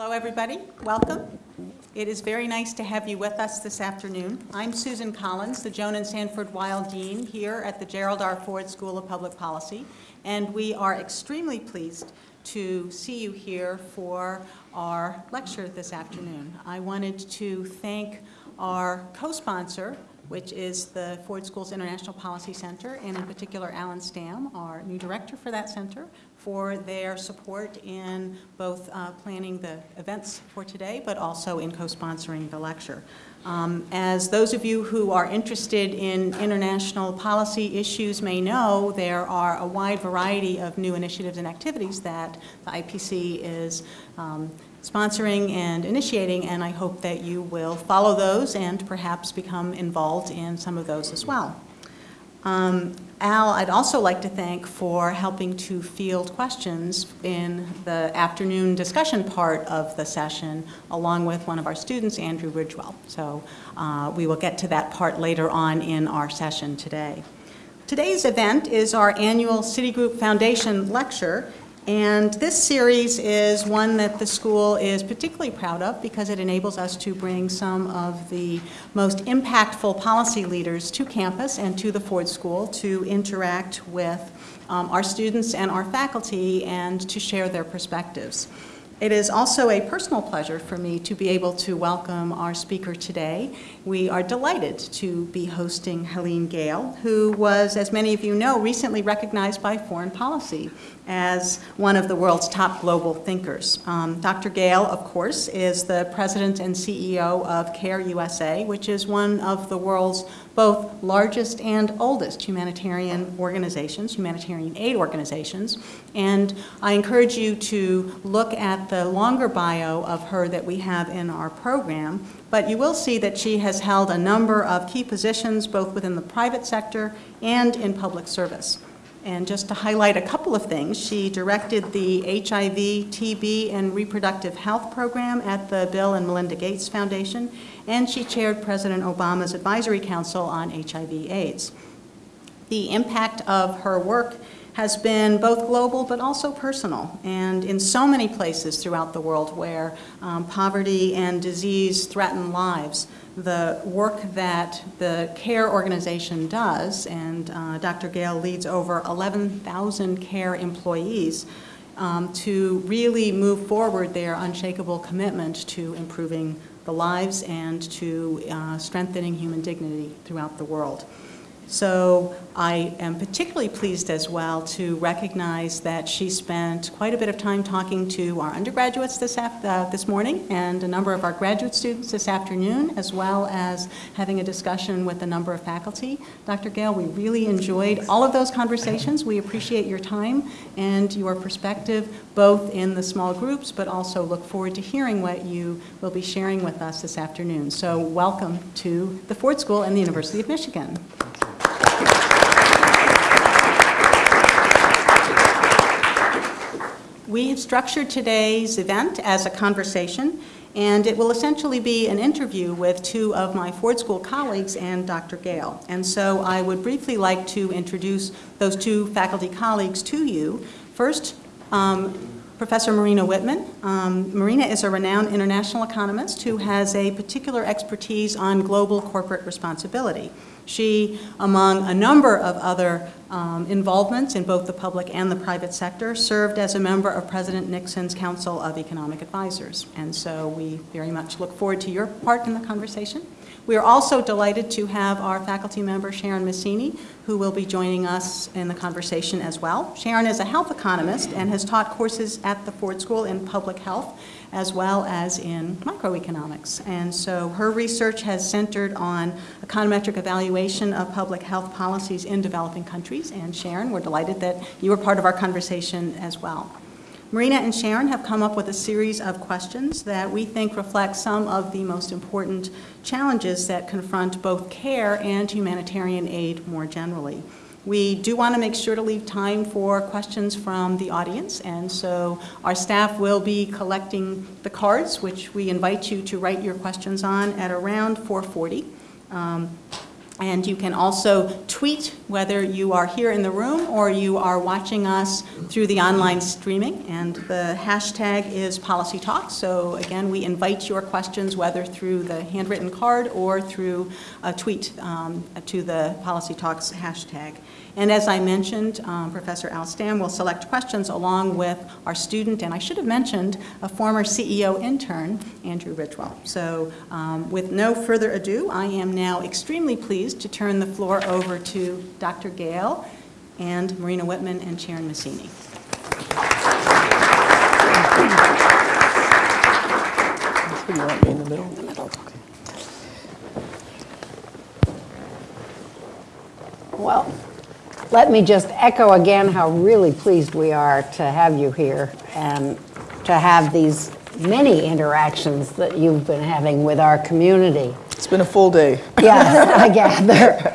Hello, everybody. Welcome. It is very nice to have you with us this afternoon. I'm Susan Collins, the Joan and Sanford Weill Dean here at the Gerald R. Ford School of Public Policy, and we are extremely pleased to see you here for our lecture this afternoon. I wanted to thank our co-sponsor, which is the Ford School's International Policy Center, and in particular Alan Stam, our new director for that center, for their support in both uh, planning the events for today, but also in co-sponsoring the lecture. Um, as those of you who are interested in international policy issues may know, there are a wide variety of new initiatives and activities that the IPC is um, sponsoring and initiating, and I hope that you will follow those and perhaps become involved in some of those as well. Um, Al, I'd also like to thank for helping to field questions in the afternoon discussion part of the session, along with one of our students, Andrew Ridgewell. So uh, we will get to that part later on in our session today. Today's event is our annual Citigroup Foundation lecture, and this series is one that the school is particularly proud of because it enables us to bring some of the most impactful policy leaders to campus and to the Ford School to interact with um, our students and our faculty and to share their perspectives. It is also a personal pleasure for me to be able to welcome our speaker today. We are delighted to be hosting Helene Gayle, who was, as many of you know, recently recognized by Foreign Policy as one of the world's top global thinkers. Um, Dr. Gayle, of course, is the president and CEO of CARE USA, which is one of the world's both largest and oldest humanitarian organizations, humanitarian aid organizations. And I encourage you to look at the longer bio of her that we have in our program, but you will see that she has held a number of key positions both within the private sector and in public service. And just to highlight a couple of things, she directed the HIV, TB, and reproductive health program at the Bill and Melinda Gates Foundation, and she chaired President Obama's Advisory Council on HIV AIDS. The impact of her work has been both global but also personal, and in so many places throughout the world where um, poverty and disease threaten lives, the work that the CARE organization does, and uh, Dr. Gayle leads over 11,000 CARE employees, um, to really move forward their unshakable commitment to improving the lives and to uh, strengthening human dignity throughout the world. So I am particularly pleased as well to recognize that she spent quite a bit of time talking to our undergraduates this, uh, this morning and a number of our graduate students this afternoon, as well as having a discussion with a number of faculty. Dr. Gayle, we really enjoyed all of those conversations. We appreciate your time and your perspective, both in the small groups, but also look forward to hearing what you will be sharing with us this afternoon. So welcome to the Ford School and the University of Michigan. We have structured today's event as a conversation, and it will essentially be an interview with two of my Ford School colleagues and Dr. Gayle. And so I would briefly like to introduce those two faculty colleagues to you. First, um, Professor Marina Whitman. Um, Marina is a renowned international economist who has a particular expertise on global corporate responsibility. She, among a number of other um, involvements in both the public and the private sector, served as a member of President Nixon's Council of Economic Advisors. And so we very much look forward to your part in the conversation. We are also delighted to have our faculty member, Sharon Maccini, who will be joining us in the conversation as well. Sharon is a health economist and has taught courses at the Ford School in public health as well as in microeconomics. And so her research has centered on econometric evaluation of public health policies in developing countries. And Sharon, we're delighted that you were part of our conversation as well. Marina and Sharon have come up with a series of questions that we think reflect some of the most important challenges that confront both care and humanitarian aid more generally. We do want to make sure to leave time for questions from the audience, and so our staff will be collecting the cards, which we invite you to write your questions on at around 440. Um, and you can also tweet whether you are here in the room or you are watching us through the online streaming. And the hashtag is Policy Talk. So again, we invite your questions, whether through the handwritten card or through a tweet um, to the Policy Talks hashtag. And as I mentioned, um, Professor Al Stam will select questions along with our student, and I should have mentioned, a former CEO intern, Andrew Ridgewell. So um, with no further ado, I am now extremely pleased to turn the floor over to Dr. Gayle and Marina Whitman and Sharon Maccini. You want me in the middle? In the middle, okay. Well, let me just echo again how really pleased we are to have you here and to have these many interactions that you've been having with our community. It's been a full day. Yes, I gather.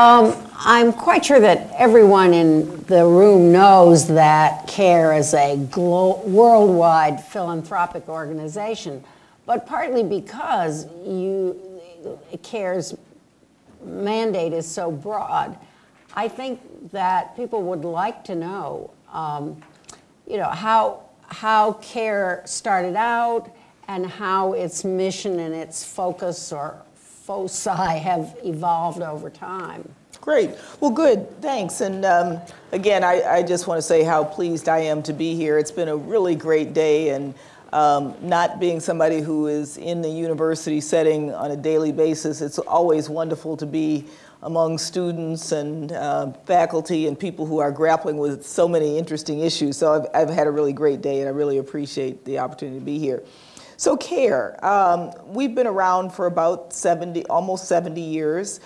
Um, I'm quite sure that everyone in the room knows that CARE is a glo- worldwide philanthropic organization, but partly because you, CARE's mandate is so broad, I think that people would like to know, um, you know, how, how CARE started out and how its mission and its focus or foci have evolved over time. Great. Well, good. Thanks. And um, again, I, I just want to say how pleased I am to be here. It's been a really great day. And um, not being somebody who is in the university setting on a daily basis, it's always wonderful to be among students and uh, faculty and people who are grappling with so many interesting issues. So I've, I've had a really great day and I really appreciate the opportunity to be here. So CARE, um, we've been around for about 70, almost 70 years.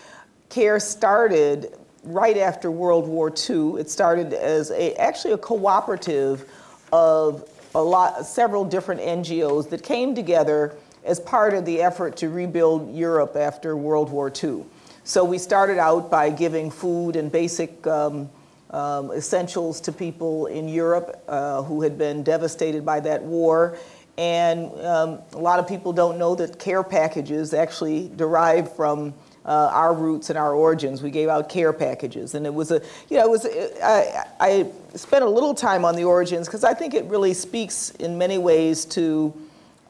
CARE started right after World War II. It started as a, actually a cooperative of a lot, several different NGOs that came together as part of the effort to rebuild Europe after World War II. So we started out by giving food and basic um, um, essentials to people in Europe uh, who had been devastated by that war. And um, a lot of people don't know that care packages actually derive from uh, our roots and our origins. We gave out care packages, and it was a, you know, it was. I, I spent a little time on the origins because I think it really speaks in many ways to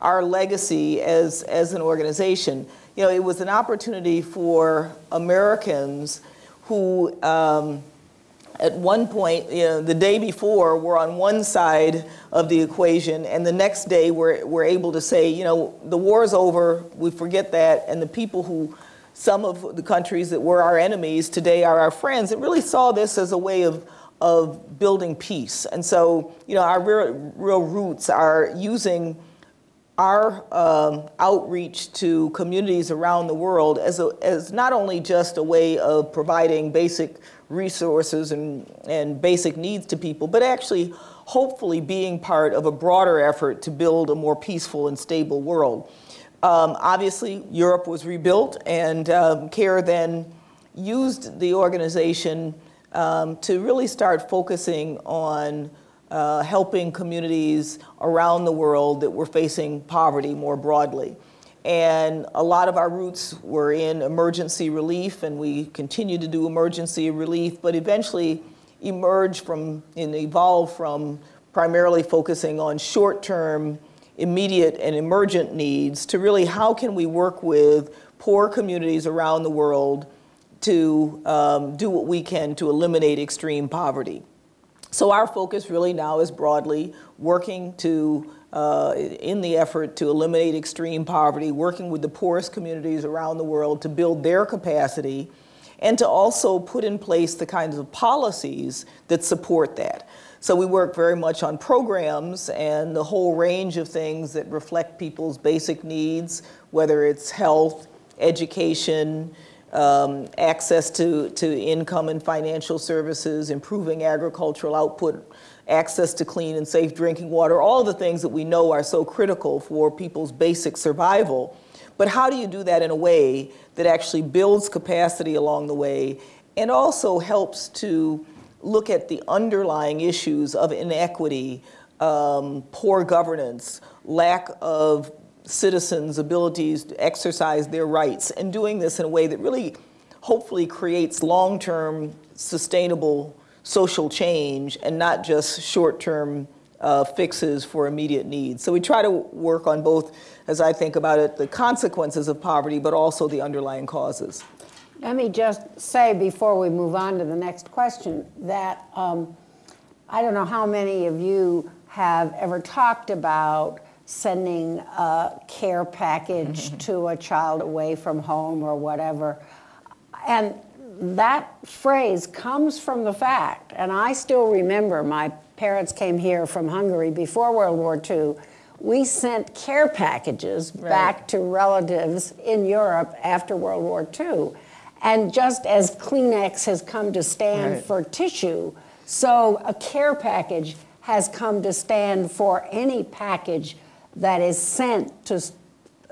our legacy as as an organization. You know, it was an opportunity for Americans who. Um, at one point, you know, the day before, were on one side of the equation, and the next day we're, we're able to say, you know, the war's over, we forget that, and the people who some of the countries that were our enemies today are our friends. It really saw this as a way of, of building peace. And so, you know, our real, real roots are using our um, outreach to communities around the world as, a, as not only just a way of providing basic resources and, and basic needs to people, but actually hopefully being part of a broader effort to build a more peaceful and stable world. Um, obviously, Europe was rebuilt, and um, CARE then used the organization um, to really start focusing on uh, helping communities around the world that were facing poverty more broadly. And a lot of our roots were in emergency relief, and we continue to do emergency relief, but eventually emerged from and evolved from primarily focusing on short-term immediate and emergent needs to really how can we work with poor communities around the world to um, do what we can to eliminate extreme poverty. So our focus really now is broadly working to, uh, in the effort to eliminate extreme poverty, working with the poorest communities around the world to build their capacity and to also put in place the kinds of policies that support that. So we work very much on programs and the whole range of things that reflect people's basic needs, whether it's health, education, um, access to, to income and financial services, improving agricultural output, access to clean and safe drinking water, all the things that we know are so critical for people's basic survival. But how do you do that in a way that actually builds capacity along the way and also helps to look at the underlying issues of inequity, um, poor governance, lack of citizens' abilities to exercise their rights, and doing this in a way that really hopefully creates long-term sustainable social change and not just short-term uh, fixes for immediate needs. So we try to work on both, as I think about it, the consequences of poverty, but also the underlying causes. Let me just say before we move on to the next question that um, I don't know how many of you have ever talked about sending a care package mm-hmm. to a child away from home or whatever. And that phrase comes from the fact, and I still remember my parents came here from Hungary before World War II. We sent care packages Right. back to relatives in Europe after World War II. And just as Kleenex has come to stand Right. for tissue, so a care package has come to stand for any package that is sent to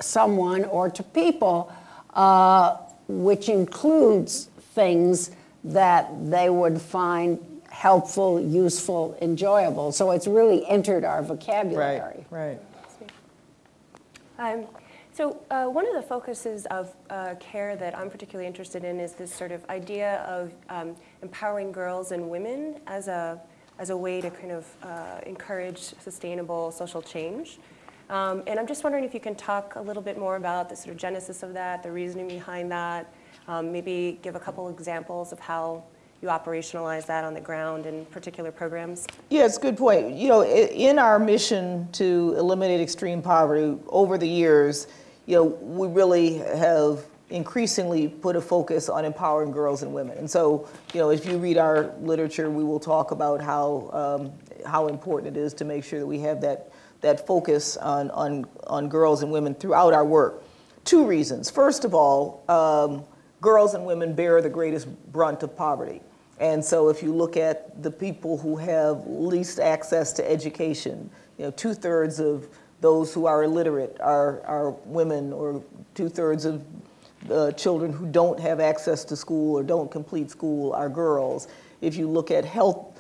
someone or to people, uh, which includes things that they would find helpful, useful, enjoyable. So it's really entered our vocabulary. right. Um, so uh, one of the focuses of uh, CARE that I'm particularly interested in is this sort of idea of um, empowering girls and women as a, as a way to kind of uh, encourage sustainable social change. Um, and I'm just wondering if you can talk a little bit more about the sort of genesis of that, the reasoning behind that, um, maybe give a couple examples of how you operationalize that on the ground in particular programs. Yeah, it's a good point. You know, in our mission to eliminate extreme poverty over the years, you know, we really have increasingly put a focus on empowering girls and women. And so, you know, if you read our literature, we will talk about how um, how important it is to make sure that we have that that focus on on on girls and women throughout our work. Two reasons. First of all, um, girls and women bear the greatest brunt of poverty. And so if you look at the people who have least access to education, you know, two-thirds of those who are illiterate are, are women, or two-thirds of the children who don't have access to school or don't complete school are girls. If you look at health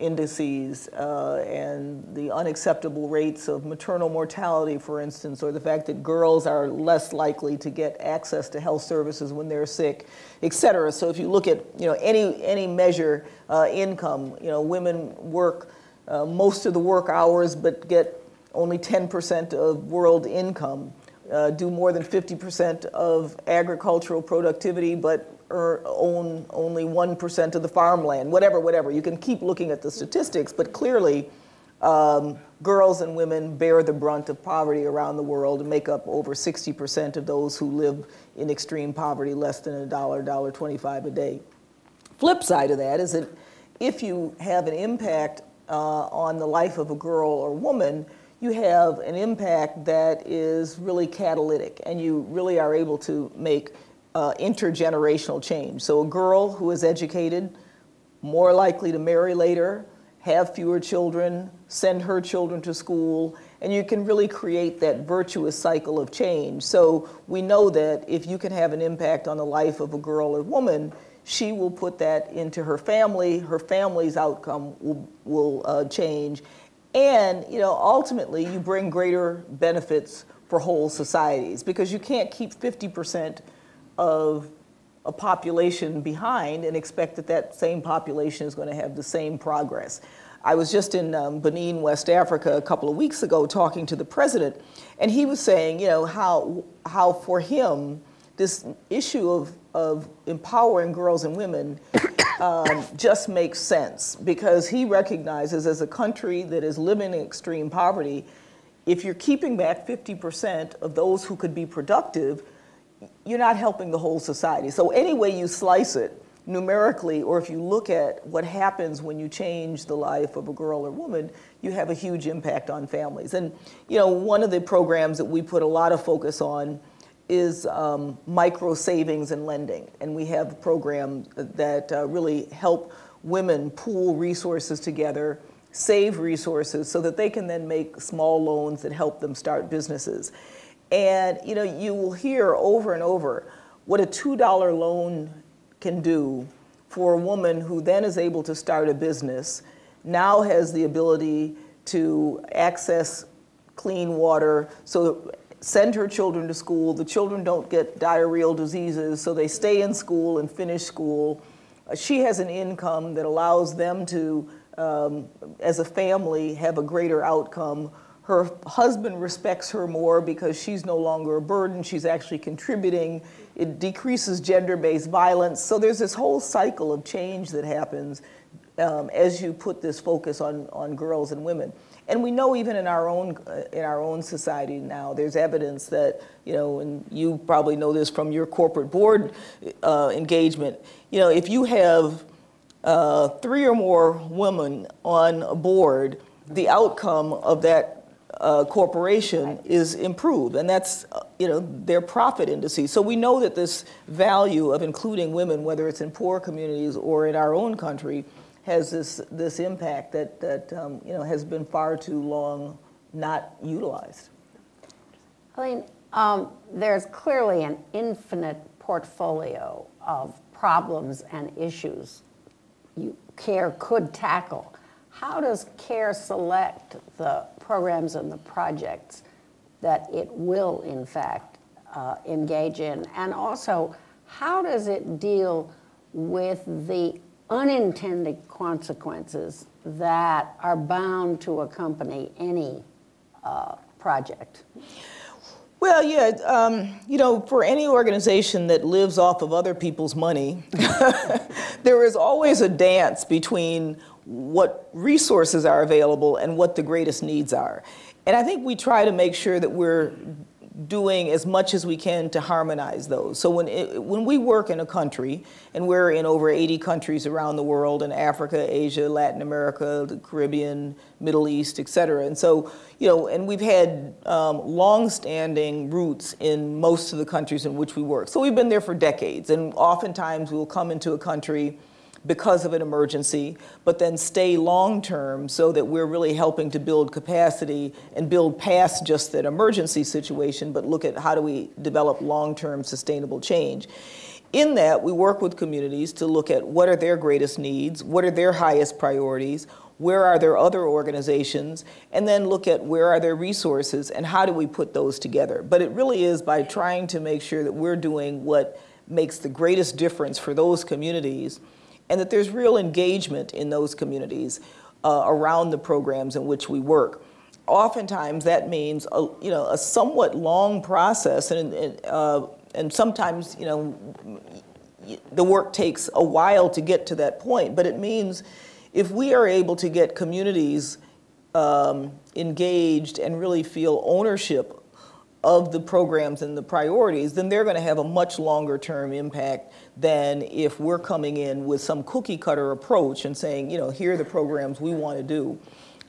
indices uh, and the unacceptable rates of maternal mortality, for instance, or the fact that girls are less likely to get access to health services when they're sick, et cetera. So if you look at you know any any measure uh, income, you know women work uh, most of the work hours but get only 10% of world income. Uh, do more than 50% of agricultural productivity, but own only 1% of the farmland, whatever, whatever. You can keep looking at the statistics, but clearly um, girls and women bear the brunt of poverty around the world and make up over 60% of those who live in extreme poverty, less than a dollar, dollar 25 a day. Flip side of that is that if you have an impact uh, on the life of a girl or woman, you have an impact that is really catalytic and you really are able to make uh, intergenerational change. So a girl who is educated, more likely to marry later, have fewer children, send her children to school, and you can really create that virtuous cycle of change. So we know that if you can have an impact on the life of a girl or woman, she will put that into her family, her family's outcome will, will uh, change, and you know, ultimately you bring greater benefits for whole societies because you can't keep 50% of a population behind and expect that that same population is going to have the same progress. I was just in um, Benin, West Africa, a couple of weeks ago talking to the president, and he was saying, you know, how, how for him, this issue of, of empowering girls and women um, just makes sense because he recognizes as a country that is living in extreme poverty, if you're keeping back 50% of those who could be productive, you're not helping the whole society. So any way you slice it, numerically, or if you look at what happens when you change the life of a girl or woman, you have a huge impact on families. And you know, one of the programs that we put a lot of focus on is um, micro savings and lending. And we have programs that uh, really help women pool resources together, save resources so that they can then make small loans that help them start businesses. And you know, you will hear over and over what a $2 loan can do for a woman who then is able to start a business, now has the ability to access clean water. So send her children to school. The children don't get diarrheal diseases, so they stay in school and finish school. She has an income that allows them to, um, as a family, have a greater outcome. Her husband respects her more because she's no longer a burden, she's actually contributing. It decreases gender-based violence. So there's this whole cycle of change that happens um, as you put this focus on, on girls and women. And we know even in our own uh, in our own society now, there's evidence that you know, and you probably know this from your corporate board uh, engagement. You know, if you have uh, three or more women on a board, the outcome of that uh, corporation is improved, and that's uh, you know their profit indices. So we know that this value of including women, whether it's in poor communities or in our own country, has this this impact that that um, you know has been far too long not utilized. Helene, um, there's clearly an infinite portfolio of problems and issues you, CARE could tackle. How does CARE select the programs and the projects that it will, in fact, uh, engage in? And also, how does it deal with the unintended consequences that are bound to accompany any uh, project? Well, yeah, um, you know, for any organization that lives off of other people's money, there is always a dance between what resources are available and what the greatest needs are. And I think we try to make sure that we're doing as much as we can to harmonize those. So when, it, when we work in a country, and we're in over 80 countries around the world, in Africa, Asia, Latin America, the Caribbean, Middle East, et cetera. And so, you know, and we've had um, long-standing roots in most of the countries in which we work. So we've been there for decades, and oftentimes we'll come into a country because of an emergency, but then stay long-term so that we're really helping to build capacity and build past just that emergency situation, but look at how do we develop long-term sustainable change. In that, we work with communities to look at what are their greatest needs, what are their highest priorities, where are there other organizations, and then look at where are their resources and how do we put those together. But it really is by trying to make sure that we're doing what makes the greatest difference for those communities and that there's real engagement in those communities uh, around the programs in which we work. Oftentimes that means a, you know, a somewhat long process and, and, uh, and sometimes you know, the work takes a while to get to that point, but it means if we are able to get communities um, engaged and really feel ownership of the programs and the priorities, then they're going to have a much longer term impact than if we're coming in with some cookie cutter approach and saying, you know, here are the programs we want to do.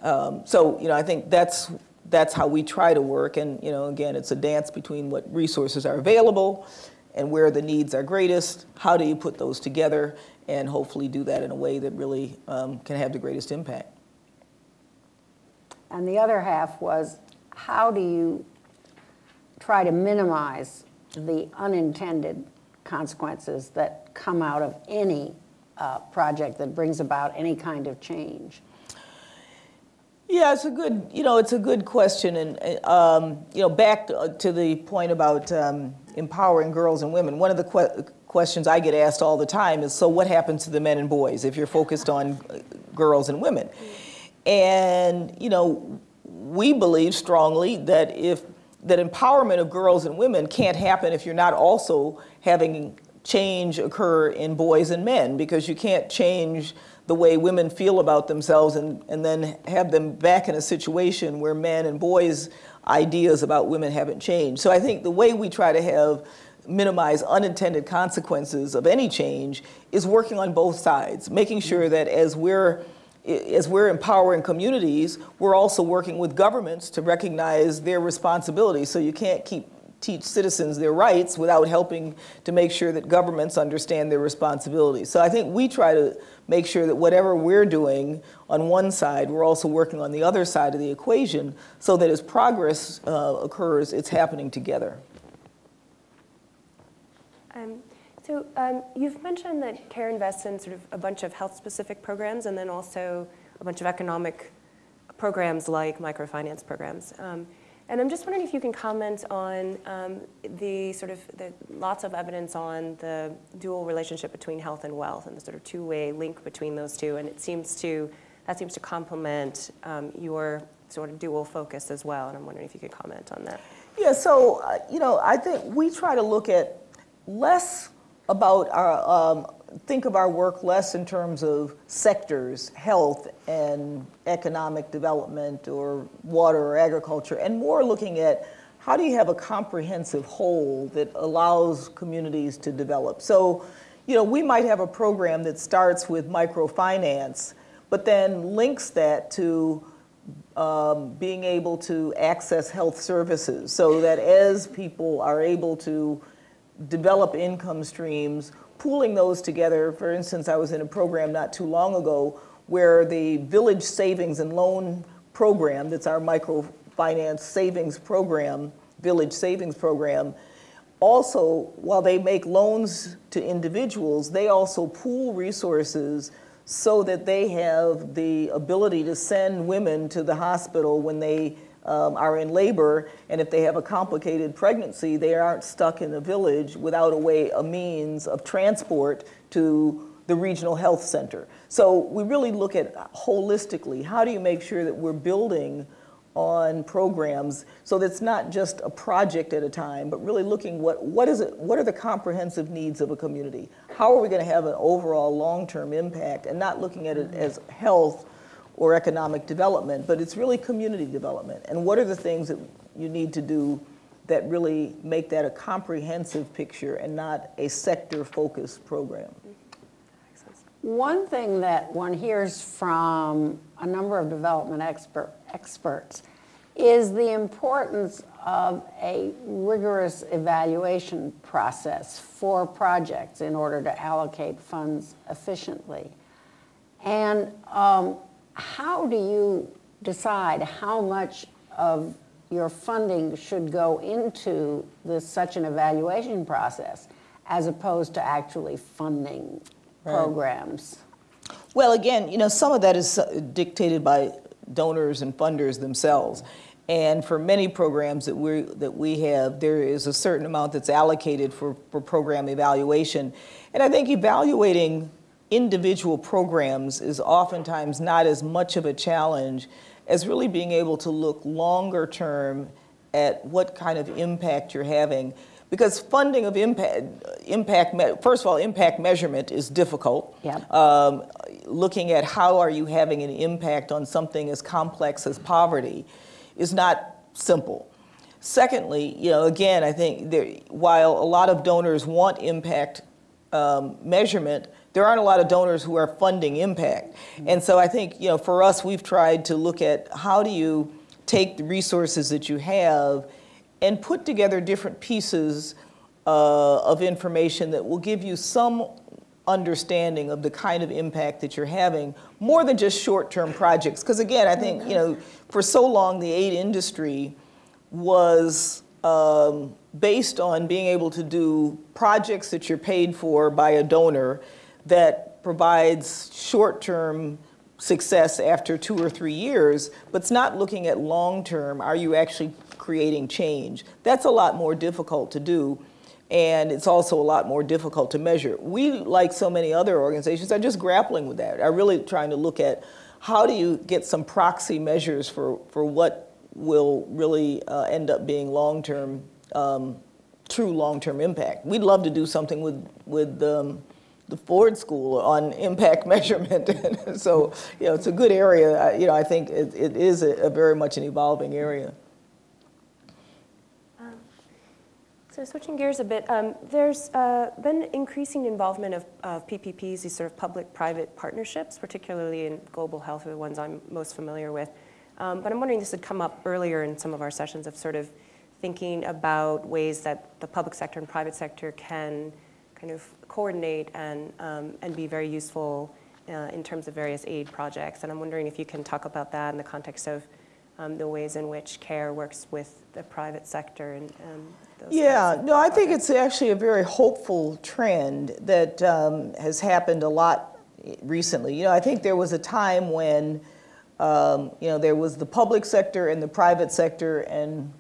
Um, so, you know, I think that's that's how we try to work. And, you know, again, it's a dance between what resources are available and where the needs are greatest. How do you put those together and hopefully do that in a way that really um, can have the greatest impact? And the other half was, how do you try to minimize the unintended consequences that come out of any uh, project that brings about any kind of change? Yeah, it's a good, you know, it's a good question. And, um, you know, back to, to the point about um, empowering girls and women, one of the que questions I get asked all the time is, so what happens to the men and boys if you're focused on uh, girls and women? And, you know, we believe strongly that if that empowerment of girls and women can't happen if you're not also having change occur in boys and men because you can't change the way women feel about themselves and, and then have them back in a situation where men and boys ideas about women haven't changed. So I think the way we try to have minimize unintended consequences of any change is working on both sides, making sure that as we're as we're empowering communities, we're also working with governments to recognize their responsibilities. So you can't keep teach citizens their rights without helping to make sure that governments understand their responsibilities. So I think we try to make sure that whatever we're doing on one side, we're also working on the other side of the equation so that as progress uh, occurs, it's happening together. Um, so um, you've mentioned that CARE invests in sort of a bunch of health-specific programs and then also a bunch of economic programs like microfinance programs. Um, And I'm just wondering if you can comment on um, the sort of the lots of evidence on the dual relationship between health and wealth and the sort of two-way link between those two. And it seems to that seems to complement um, your sort of dual focus as well. And I'm wondering if you could comment on that. Yeah, so, uh, you know, I think we try to look at less about our, um, think of our work less in terms of sectors, health and economic development or water or agriculture, and more looking at how do you have a comprehensive whole that allows communities to develop. So, you know, we might have a program that starts with microfinance, but then links that to um, being able to access health services so that as people are able to develop income streams, pooling those together. For instance, I was in a program not too long ago where the Village Savings and Loan Program, that's our microfinance savings program, Village Savings Program, also, while they make loans to individuals, they also pool resources so that they have the ability to send women to the hospital when they um, are in labor, and if they have a complicated pregnancy, they aren't stuck in the village without a way, a means of transport to the regional health center. So we really look at holistically, how do you make sure that we're building on programs so that's not just a project at a time, but really looking what, what is it, what are the comprehensive needs of a community? How are we gonna have an overall long-term impact and not looking at it as health or economic development, but it's really community development. And what are the things that you need to do that really make that a comprehensive picture and not a sector-focused program? One thing that one hears from a number of development expert, experts is the importance of a rigorous evaluation process for projects in order to allocate funds efficiently. And um, how do you decide how much of your funding should go into this, such an evaluation process as opposed to actually funding programs? Well, again, you know, some of that is uh, dictated by donors and funders themselves. And for many programs that we that we have, there is a certain amount that's allocated for, for program evaluation. And I think evaluating individual programs is oftentimes not as much of a challenge as really being able to look longer term at what kind of impact you're having. Because funding of impact, impact first of all, impact measurement is difficult. Yep. Um, looking at how are you having an impact on something as complex as poverty is not simple. Secondly, you know, again, I think there, while a lot of donors want impact um, measurement, there aren't a lot of donors who are funding impact. And so I think, you know, for us, we've tried to look at how do you take the resources that you have and put together different pieces uh, of information that will give you some understanding of the kind of impact that you're having more than just short-term projects. Because again, I think, you know, for so long the aid industry was um, based on being able to do projects that you're paid for by a donor that provides short-term success after two or three years, but it's not looking at long-term, are you actually creating change? That's a lot more difficult to do, and it's also a lot more difficult to measure. We, like so many other organizations, are just grappling with that, are really trying to look at how do you get some proxy measures for, for what will really uh, end up being long-term, um, true long-term impact. We'd love to do something with, with um, the Ford School on impact measurement. so, you know, it's a good area. You know, I think it, it is a, a very much an evolving area. Um, so switching gears a bit, um, there's uh, been increasing involvement of, of, PPPs, these sort of public-private partnerships, particularly in global health, are the ones I'm most familiar with. Um, but I'm wondering this had come up earlier in some of our sessions of sort of thinking about ways that the public sector and private sector can kind of coordinate and, um, and be very useful uh, in terms of various aid projects. And I'm wondering if you can talk about that in the context of um, the ways in which CARE works with the private sector and, and yeah, no, I think it's actually a very hopeful trend that um, has happened a lot recently. You know, I think there was a time when, um, you know, there was the public sector and the private sector, and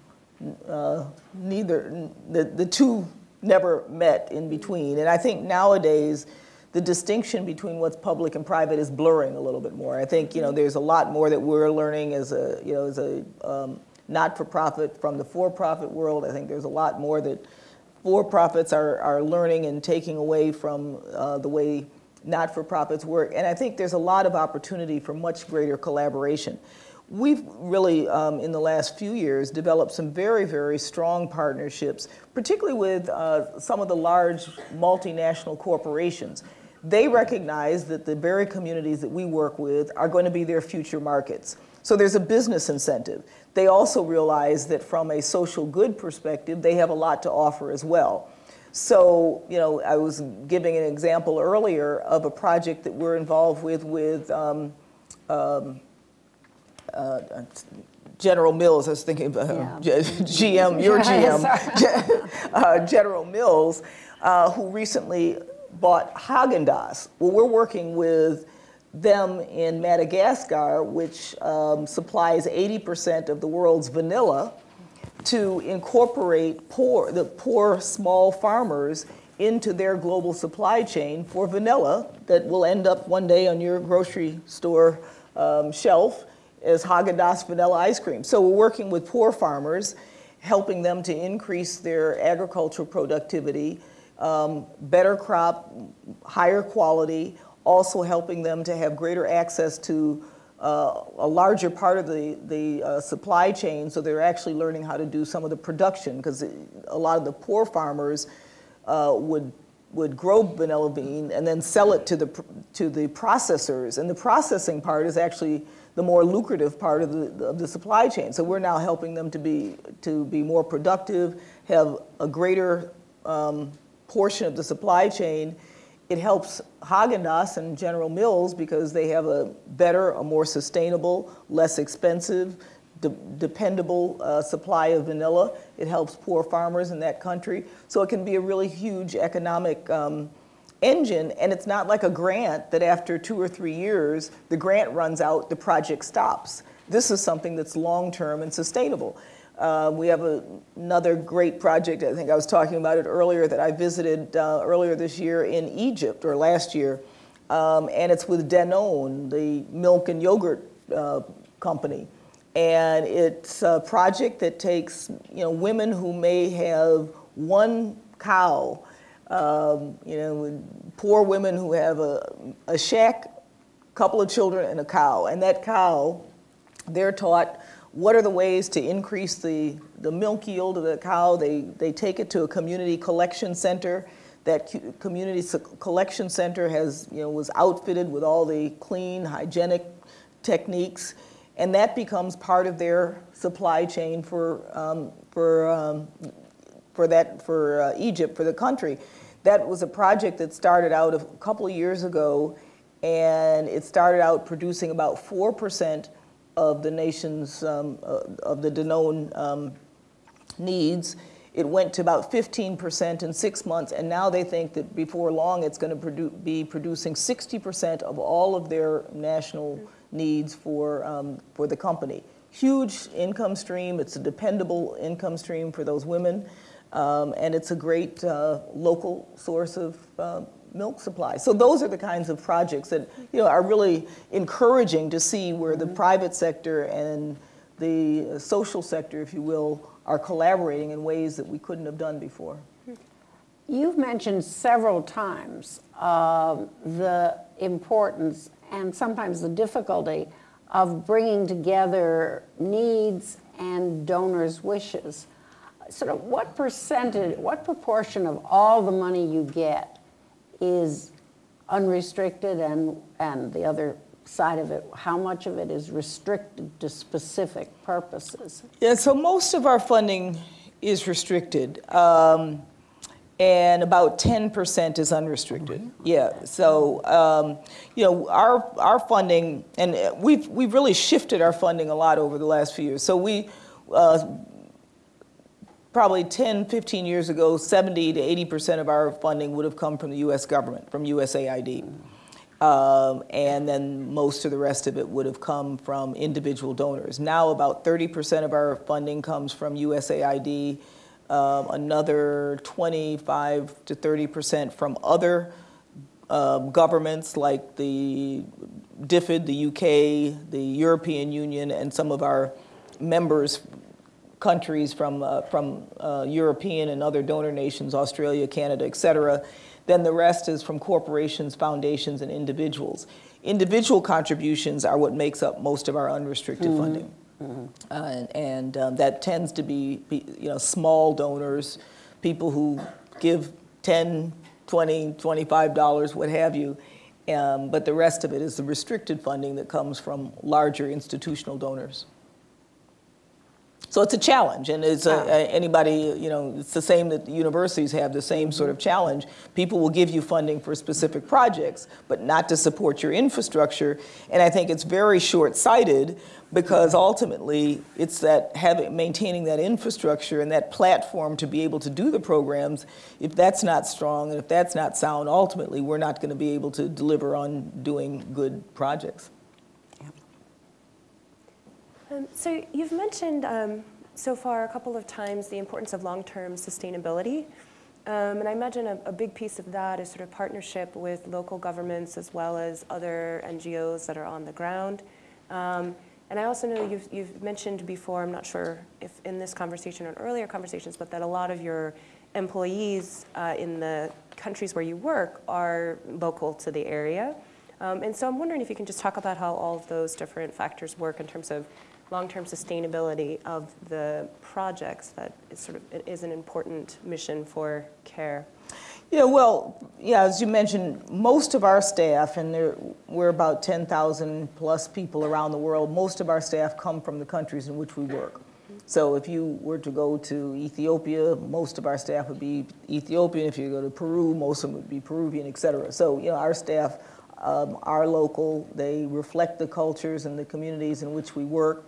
uh, neither, the, the two never met in between. And I think nowadays, the distinction between what's public and private is blurring a little bit more. I think, you know, there's a lot more that we're learning as a, you know, as a um, not-for-profit from the for-profit world. I think there's a lot more that for-profits are, are learning and taking away from uh, the way not-for-profits work. And I think there's a lot of opportunity for much greater collaboration. We've really, um, in the last few years, developed some very, very strong partnerships, particularly with uh, some of the large multinational corporations. They recognize that the very communities that we work with are going to be their future markets. So there's a business incentive. They also realize that from a social good perspective, they have a lot to offer as well. So, you know, I was giving an example earlier of a project that we're involved with with um, um, uh, General Mills. I was thinking of uh, Yeah. GM, your GM, uh, General Mills, uh, who recently bought Haagen-Dazs. Well, we're working with them in Madagascar, which um, supplies 80% of the world's vanilla, to incorporate poor, the poor small farmers into their global supply chain for vanilla that will end up one day on your grocery store um, shelf as Haagen-Dazs vanilla ice cream. So we're working with poor farmers, helping them to increase their agricultural productivity, um, better crop, higher quality, also helping them to have greater access to uh, a larger part of the, the uh, supply chain, so they're actually learning how to do some of the production, because a lot of the poor farmers uh, would, would grow vanilla bean and then sell it to the, to the processors, and the processing part is actually the more lucrative part of the, of the supply chain. So we're now helping them to be, to be more productive, have a greater um, portion of the supply chain, it helps Haagen-Dazs and General Mills because they have a better, a more sustainable, less expensive, de- dependable uh, supply of vanilla. It helps poor farmers in that country. So it can be a really huge economic um, engine, and it's not like a grant that after two or three years, the grant runs out, the project stops. This is something that's long-term and sustainable. Uh, we have a, another great project, I think I was talking about it earlier, that I visited uh, earlier this year in Egypt, or last year, um, and it's with Danone, the milk and yogurt uh, company. And it's a project that takes, you know, women who may have one cow, um, you know, poor women who have a, a shack, couple of children, and a cow. And that cow, they're taught what are the ways to increase the, the milk yield of the cow. They, they take it to a community collection center. That community collection center has, you know, was outfitted with all the clean, hygienic techniques, and that becomes part of their supply chain for, um, for, um, for that, for uh, Egypt, for the country. That was a project that started out a couple of years ago, and it started out producing about 4% of the nation's, um, uh, of the Danone um, needs. It went to about 15% in six months, and now they think that before long it's going to produ- be producing 60% of all of their national needs for, um, for the company. Huge income stream. It's a dependable income stream for those women, um, and it's a great uh, local source of uh, milk supply. So those are the kinds of projects that you know are really encouraging to see where the private sector and the social sector, if you will, are collaborating in ways that we couldn't have done before. You've mentioned several times um, the importance and sometimes the difficulty of bringing together needs and donors' wishes. Sort of what percentage, what proportion of all the money you get is unrestricted and, and the other side of it, how much of it is restricted to specific purposes? Yeah, so most of our funding is restricted, um, and about 10% is unrestricted. Yeah, so um, you know our our funding, and we've we've really shifted our funding a lot over the last few years. So we. Uh, Probably 10, 15 years ago, 70 to 80% of our funding would have come from the US government, from USAID. Um, and then most of the rest of it would have come from individual donors. Now about 30% of our funding comes from USAID, um, another 25 to 30% from other um, governments like the DFID, the UK, the European Union, and some of our members countries from, uh, from uh, European and other donor nations, Australia, Canada, et cetera. Then the rest is from corporations, foundations, and individuals. Individual contributions are what makes up most of our unrestricted funding. Uh, and and um, that tends to be, be, you know, small donors, people who give 10, 20, 25 dollars, what have you. Um, but the rest of it is the restricted funding that comes from larger institutional donors. So it's a challenge, and it's a, a- anybody, you know, it's the same that the universities have, the same sort of mm-hmm. challenge. People will give you funding for specific projects, but not to support your infrastructure. And I think it's very short-sighted because mm-hmm. ultimately it's that having, maintaining that infrastructure and that platform to be able to do the programs. If that's not strong and if that's not sound, ultimately we're not going to be able to deliver on doing good projects. Um, so you've mentioned um, so far a couple of times the importance of long-term sustainability. Um, and I imagine a, a big piece of that is sort of partnership with local governments as well as other NGOs that are on the ground. Um, and I also know you've, you've mentioned before, I'm not sure if in this conversation or earlier conversations, but that a lot of your employees uh, in the countries where you work are local to the area. Um, and so I'm wondering if you can just talk about how all of those different factors work in terms of long-term sustainability of the projects that is sort of is an important mission for CARE. Yeah, well, yeah, as you mentioned, most of our staff, and there, we're about 10,000 plus people around the world, most of our staff come from the countries in which we work. So if you were to go to Ethiopia, most of our staff would be Ethiopian. If you go to Peru, most of them would be Peruvian, et cetera. So, you know, our staff um, are local. They reflect the cultures and the communities in which we work.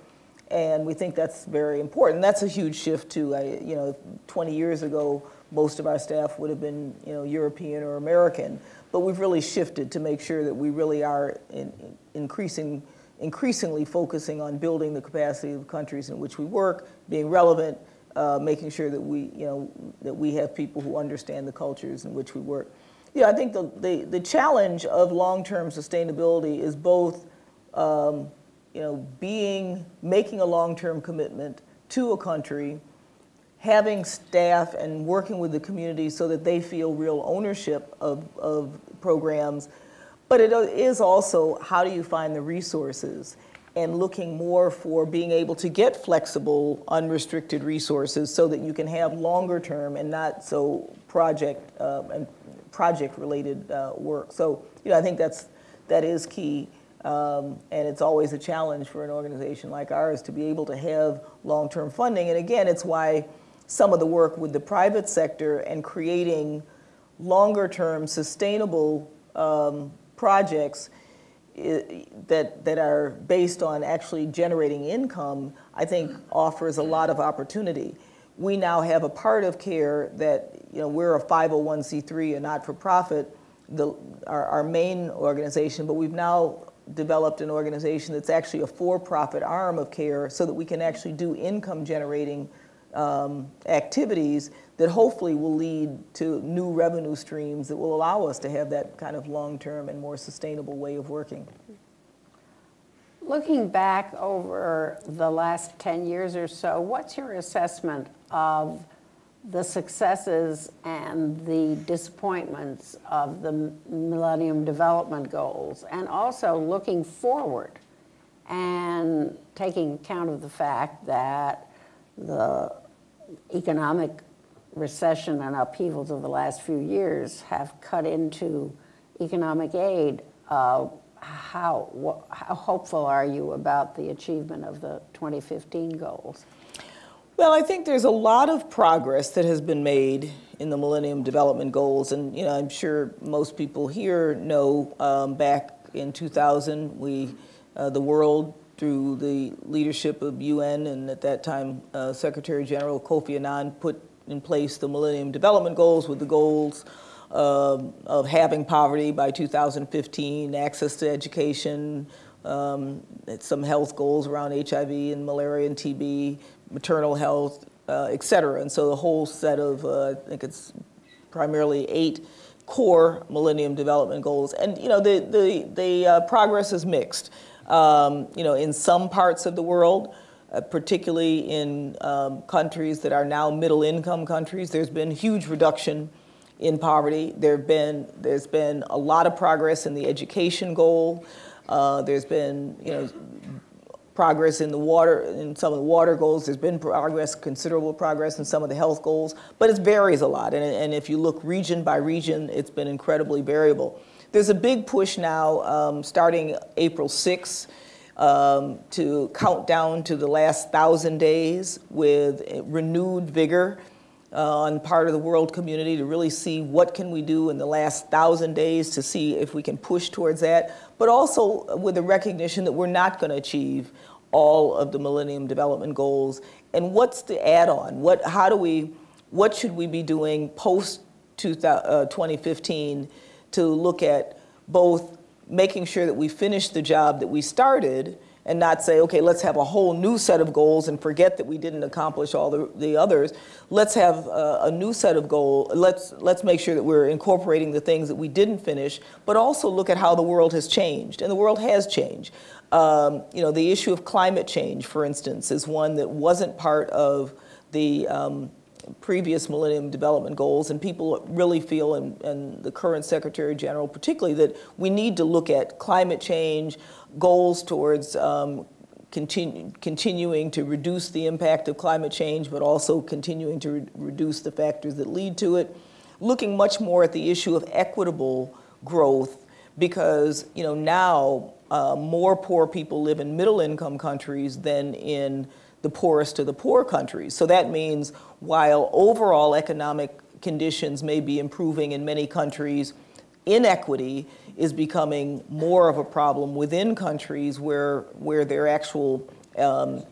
And we think that's very important. That's a huge shift too. I, you know, 20 years ago, most of our staff would have been, you know, European or American. But we've really shifted to make sure that we really are in, in increasing, increasingly focusing on building the capacity of the countries in which we work, being relevant, uh, making sure that we, you know, that we have people who understand the cultures in which we work. Yeah, I think the, the, the challenge of long-term sustainability is both um, you know, being, making a long-term commitment to a country, having staff and working with the community so that they feel real ownership of, of programs. But it is also how do you find the resources and looking more for being able to get flexible, unrestricted resources so that you can have longer term and not so project uh, and project related uh, work. So, you know, I think that's, that is key. Um, and it's always a challenge for an organization like ours to be able to have long-term funding. And again, it's why some of the work with the private sector and creating longer-term sustainable um, projects that, that are based on actually generating income, I think offers a lot of opportunity. We now have a part of CARE that, you know, we're a 501c3, a not-for-profit, the, our, our main organization, but we've now developed an organization that's actually a for-profit arm of CARE so that we can actually do income-generating um, activities that hopefully will lead to new revenue streams that will allow us to have that kind of long-term and more sustainable way of working. Looking back over the last 10 years or so, what's your assessment of the successes and the disappointments of the Millennium Development Goals? And also looking forward and taking account of the fact that the economic recession and upheavals of the last few years have cut into economic aid. Uh, how, how hopeful are you about the achievement of the 2015 goals? Well, I think there's a lot of progress that has been made in the Millennium Development Goals, and you know, I'm sure most people here know um, back in 2000, we, uh, the world, through the leadership of UN and at that time uh, Secretary General Kofi Annan, put in place the Millennium Development Goals with the goals um, of having poverty by 2015, access to education, um, some health goals around HIV and malaria and TB, maternal health, uh, et cetera. And so the whole set of, uh, I think it's primarily eight core Millennium Development Goals. And you know, the, the, the uh, progress is mixed. Um, you know, in some parts of the world, uh, particularly in um, countries that are now middle income countries, there's been huge reduction in poverty. There have been, there's been a lot of progress in the education goal. Uh, there's been, you know, progress in the water, in some of the water goals. There's been progress, considerable progress in some of the health goals, but it varies a lot. And, and if you look region by region, it's been incredibly variable. There's a big push now, um, starting April 6th, um, to count down to the last thousand days with renewed vigor uh, on part of the world community to really see what can we do in the last thousand days to see if we can push towards that, but also with the recognition that we're not going to achieve all of the Millennium Development Goals. And what's the add-on? What, how do we, what should we be doing post 2015 to look at both making sure that we finish the job that we started and not say, okay, let's have a whole new set of goals and forget that we didn't accomplish all the, the others. Let's have a, a new set of goals. Let's, let's make sure that we're incorporating the things that we didn't finish, but also look at how the world has changed. And the world has changed. Um, you know, the issue of climate change, for instance, is one that wasn't part of the um, previous Millennium Development Goals, and people really feel, and, and, the current Secretary General particularly, that we need to look at climate change, goals towards um, continu continuing to reduce the impact of climate change, but also continuing to re reduce the factors that lead to it, looking much more at the issue of equitable growth, because you know now uh, more poor people live in middle income countries than in the poorest of the poor countries. So that means while overall economic conditions may be improving in many countries, inequity is becoming more of a problem within countries where, where their actual, um,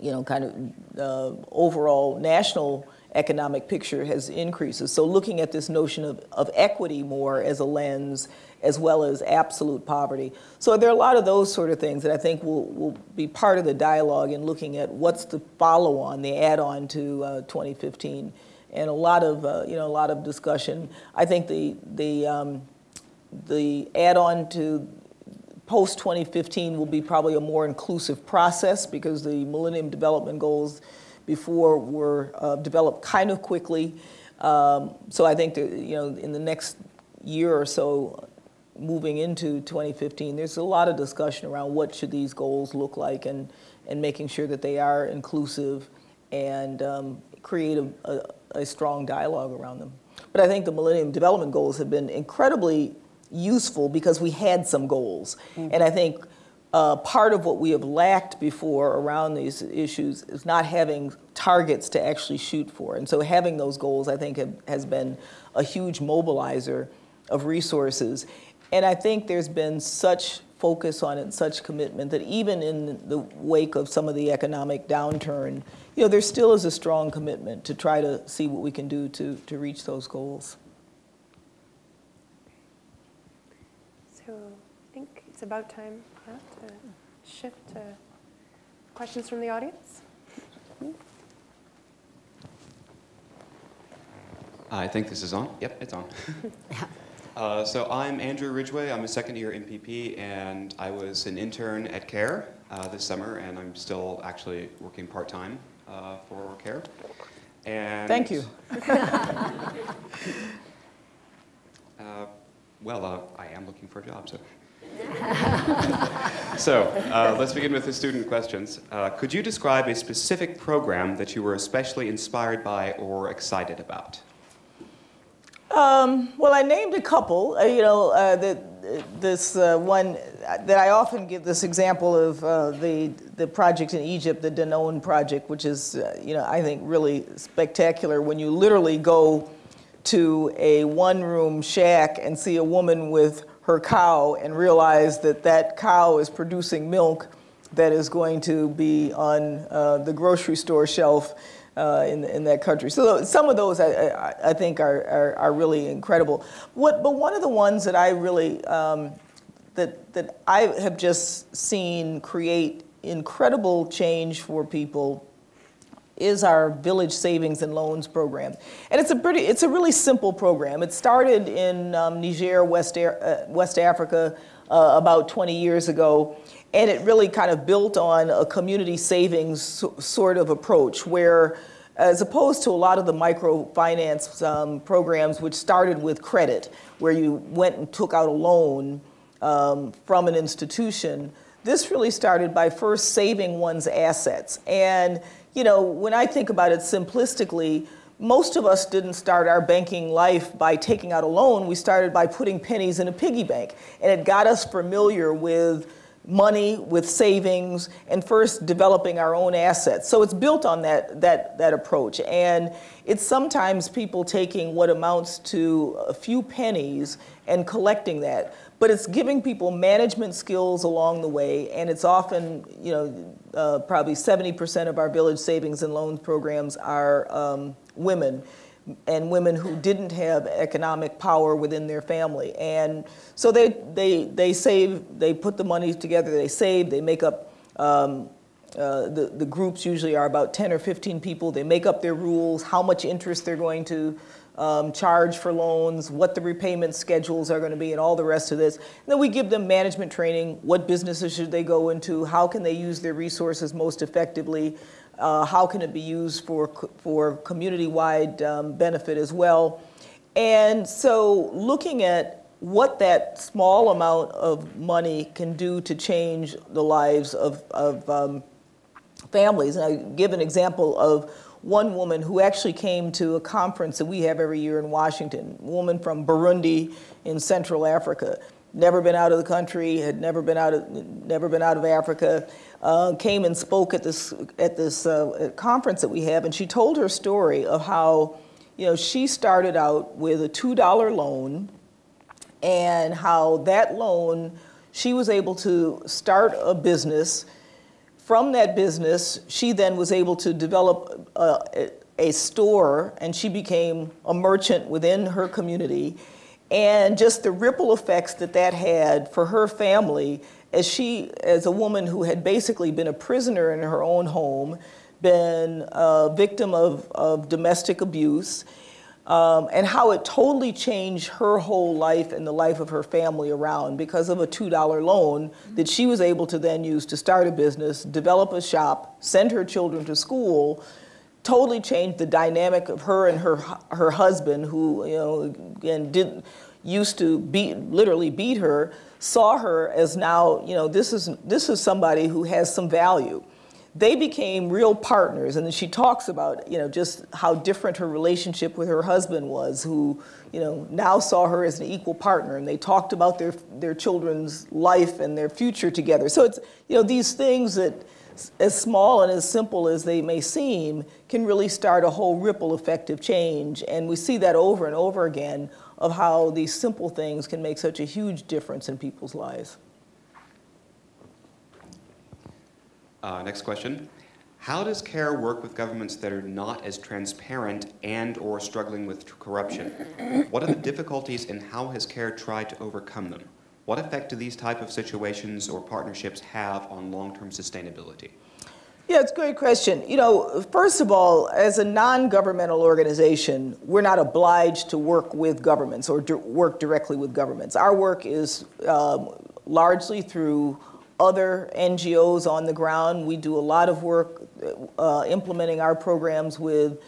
you know, kind of uh, overall national economic picture has increases. So looking at this notion of, of equity more as a lens as well as absolute poverty. So there are a lot of those sort of things that I think will, will be part of the dialogue in looking at what's the follow-on, the add-on to uh, 2015. And a lot of, uh, you know, a lot of discussion. I think the, the, um, the add-on to post-2015 will be probably a more inclusive process because the Millennium Development Goals before were uh, developed kind of quickly. Um, so I think that, you know, in the next year or so, moving into 2015, there's a lot of discussion around what should these goals look like and, and making sure that they are inclusive and um, create a, a, a, strong dialogue around them. But I think the Millennium Development Goals have been incredibly useful because we had some goals. Mm -hmm. And I think uh, part of what we have lacked before around these issues is not having targets to actually shoot for. And so having those goals, I think, have, has been a huge mobilizer of resources. And I think there's been such focus on it, such commitment that even in the wake of some of the economic downturn, you know, there still is a strong commitment to try to see what we can do to, to reach those goals. So I think it's about time yeah, to shift to questions from the audience. I think this is on. Yep, it's on. Uh, so I'm Andrew Ridgway. I'm a second year MPP, and I was an intern at CARE uh, this summer, and I'm still actually working part-time uh, for CARE. And Thank you. Uh, well, uh, I am looking for a job, so. so uh, let's begin with the student questions. could you describe a specific program that you were especially inspired by or excited about? Um, well, I named a couple. Uh, you know, uh, the, this uh, one that I often give this example of uh, the the project in Egypt, the Danone project, which is uh, you know I think really spectacular. When you literally go to a one-room shack and see a woman with her cow and realize that that cow is producing milk that is going to be on uh, the grocery store shelf uh, in, in that country. So some of those I, I, I think are, are, are, really incredible. What, but one of the ones that I really, um, that, that I have just seen create incredible change for people is our Village Savings and Loans program. And it's a pretty, it's a really simple program. It started in um, Niger, West, uh, West Africa, uh, about 20 years ago. And it really kind of built on a community savings sort of approach where as opposed to a lot of the microfinance um, programs which started with credit, where you went and took out a loan um, from an institution, this really started by first saving one's assets. And, you know, when I think about it simplistically, most of us didn't start our banking life by taking out a loan. We started by putting pennies in a piggy bank. And it got us familiar with money, with savings, and first developing our own assets. So it's built on that, that, that approach. And it's sometimes people taking what amounts to a few pennies and collecting that. But it's giving people management skills along the way, and it's often, you know, uh, probably 70% of our village savings and loans programs are um, women and women who didn't have economic power within their family. And so they, they, they save, they put the money together, they save, they make up, um, uh, the, the groups usually are about 10 or 15 people. They make up their rules, how much interest they're going to um, charge for loans, what the repayment schedules are going to be, and all the rest of this. And then we give them management training, what businesses should they go into, how can they use their resources most effectively, uh, how can it be used for, for community-wide um, benefit as well? And so looking at what that small amount of money can do to change the lives of, of um, families. And I give an example of one woman who actually came to a conference that we have every year in Washington, a woman from Burundi in Central Africa, never been out of the country, had never been out of, never been out of Africa, uh, came and spoke at this, at this uh, conference that we have, and she told her story of how you know, she started out with a $2 loan and how that loan, she was able to start a business. From that business, she then was able to develop uh, a, a store and she became a merchant within her community. And just the ripple effects that that had for her family as she, as a woman who had basically been a prisoner in her own home, been a victim of, of domestic abuse, um, and how it totally changed her whole life and the life of her family around because of a $2 loan that she was able to then use to start a business, develop a shop, send her children to school, totally changed the dynamic of her and her, her husband who, you know, again, did, used to beat, literally beat her, saw her as now, you know, this is, this is somebody who has some value. They became real partners, and then she talks about, you know, just how different her relationship with her husband was, who, you know, now saw her as an equal partner, and they talked about their, their children's life and their future together. So it's, you know, these things that, as small and as simple as they may seem, can really start a whole ripple effect of change. And we see that over and over again of how these simple things can make such a huge difference in people's lives. Uh, next question. How does CARE work with governments that are not as transparent and or struggling with corruption? What are the difficulties and how has CARE tried to overcome them? What effect do these type of situations or partnerships have on long-term sustainability? Yeah, it's a great question. You know, first of all, as a non-governmental organization, we're not obliged to work with governments or work directly with governments. Our work is um, largely through other NGOs on the ground. We do a lot of work uh, implementing our programs with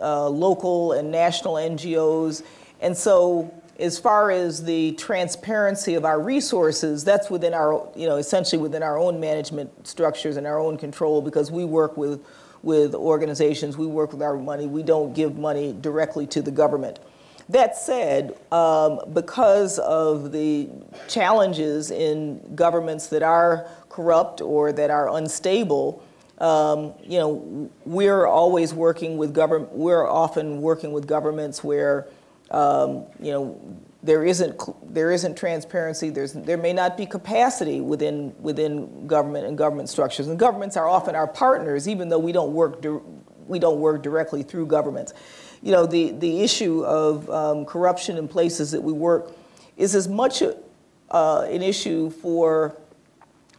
uh, local and national NGOs. And so as far as the transparency of our resources, that's within our, you know, essentially within our own management structures and our own control because we work with, with organizations, we work with our money, we don't give money directly to the government. That said, um, because of the challenges in governments that are corrupt or that are unstable, um, you know, we're always working with government, we're often working with governments where um, you know, there isn't there isn't transparency. There's there may not be capacity within within government and government structures. And governments are often our partners, even though we don't work we don't work directly through governments. You know, the, the issue of um, corruption in places that we work is as much a, uh, an issue for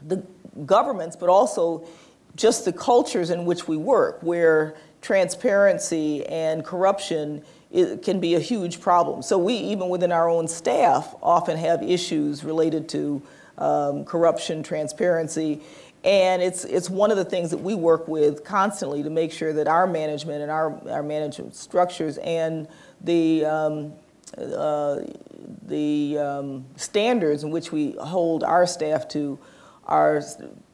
the governments, but also just the cultures in which we work, where transparency and corruption i can be a huge problem. So we, even within our own staff, often have issues related to um, corruption, transparency, and it's, it's one of the things that we work with constantly to make sure that our management and our, our management structures and the, um, uh, the um, standards in which we hold our staff to are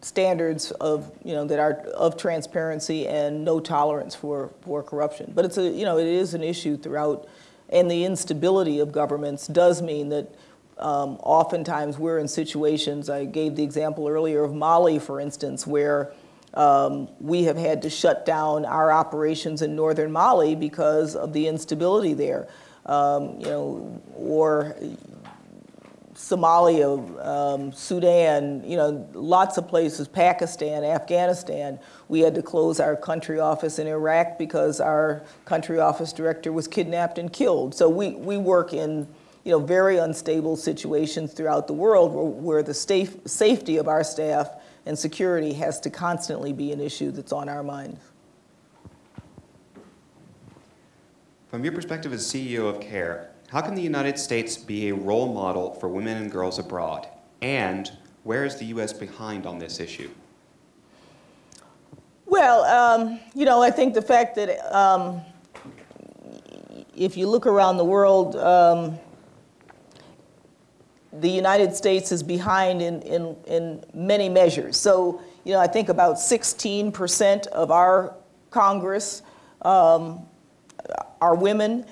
standards of, you know, that are of transparency and no tolerance for, for corruption. But it's a, you know, it is an issue throughout, and the instability of governments does mean that um, oftentimes we're in situations, I gave the example earlier of Mali, for instance, where um, we have had to shut down our operations in northern Mali because of the instability there. Um, you know, or Somalia, um, Sudan, you know, lots of places, Pakistan, Afghanistan. We had to close our country office in Iraq because our country office director was kidnapped and killed. So we, we work in, you know, very unstable situations throughout the world where, where the safe, safety of our staff and security has to constantly be an issue that's on our minds. From your perspective as CEO of CARE, how can the United States be a role model for women and girls abroad? And where is the U.S. behind on this issue? Well, um, you know, I think the fact that um, if you look around the world, um, the United States is behind in, in, in many measures. So, you know, I think about 16% of our Congress um, are women.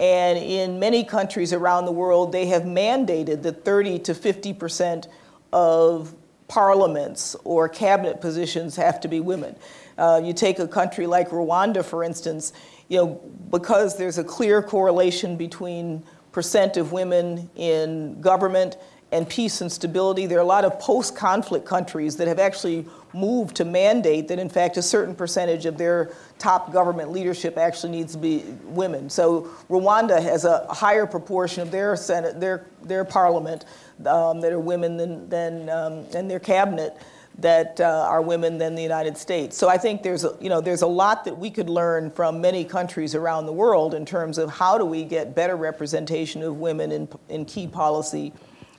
And in many countries around the world, they have mandated that 30 to 50% of parliaments or cabinet positions have to be women. Uh, you take a country like Rwanda, for instance, you know, because there's a clear correlation between percent of women in government and peace and stability. There are a lot of post-conflict countries that have actually moved to mandate that, in fact, a certain percentage of their top government leadership actually needs to be women. So Rwanda has a higher proportion of their Senate, their, their parliament um, that are women than, than um, and their cabinet that uh, are women than the United States. So I think there's a, you know, there's a lot that we could learn from many countries around the world in terms of how do we get better representation of women in, in key policy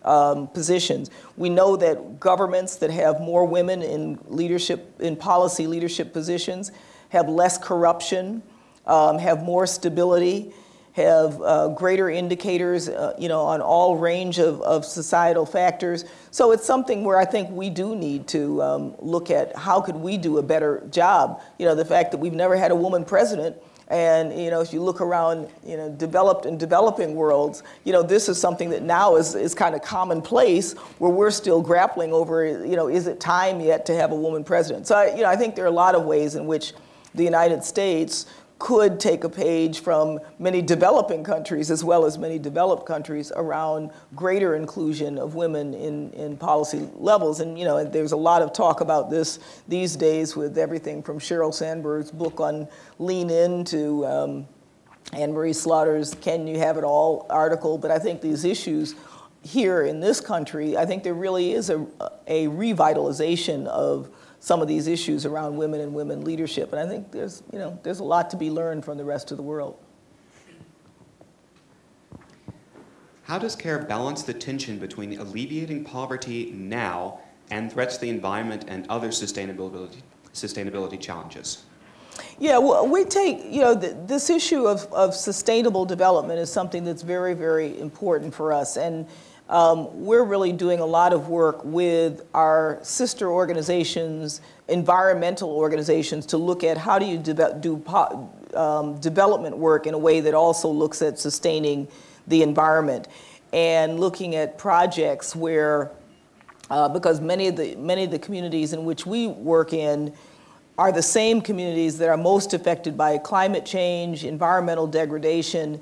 um, positions. We know that governments that have more women in leadership, in policy leadership positions, have less corruption, um, have more stability, have uh, greater indicators, uh, you know, on all range of, of societal factors. So it's something where I think we do need to um, look at how could we do a better job. You know, the fact that we've never had a woman president and you know, if you look around, you know, developed and developing worlds, you know, this is something that now is, is kind of commonplace where we're still grappling over, you know, is it time yet to have a woman president? So, I, you know, I think there are a lot of ways in which the United States could take a page from many developing countries as well as many developed countries around greater inclusion of women in, in policy levels. And you know, there's a lot of talk about this these days with everything from Sheryl Sandberg's book on Lean In to um, Anne Marie Slaughter's Can You Have It All article. But I think these issues here in this country, I think there really is a, a revitalization of some of these issues around women and women leadership. And I think there's, you know, there's a lot to be learned from the rest of the world. How does CARE balance the tension between alleviating poverty now and threats to the environment and other sustainability, sustainability challenges? Yeah, well, we take, you know, the, this issue of, of sustainable development is something that's very, very important for us. And um, we're really doing a lot of work with our sister organizations, environmental organizations, to look at how do you de do um, development work in a way that also looks at sustaining the environment and looking at projects where, uh, because many of, the, many of the communities in which we work in are the same communities that are most affected by climate change, environmental degradation,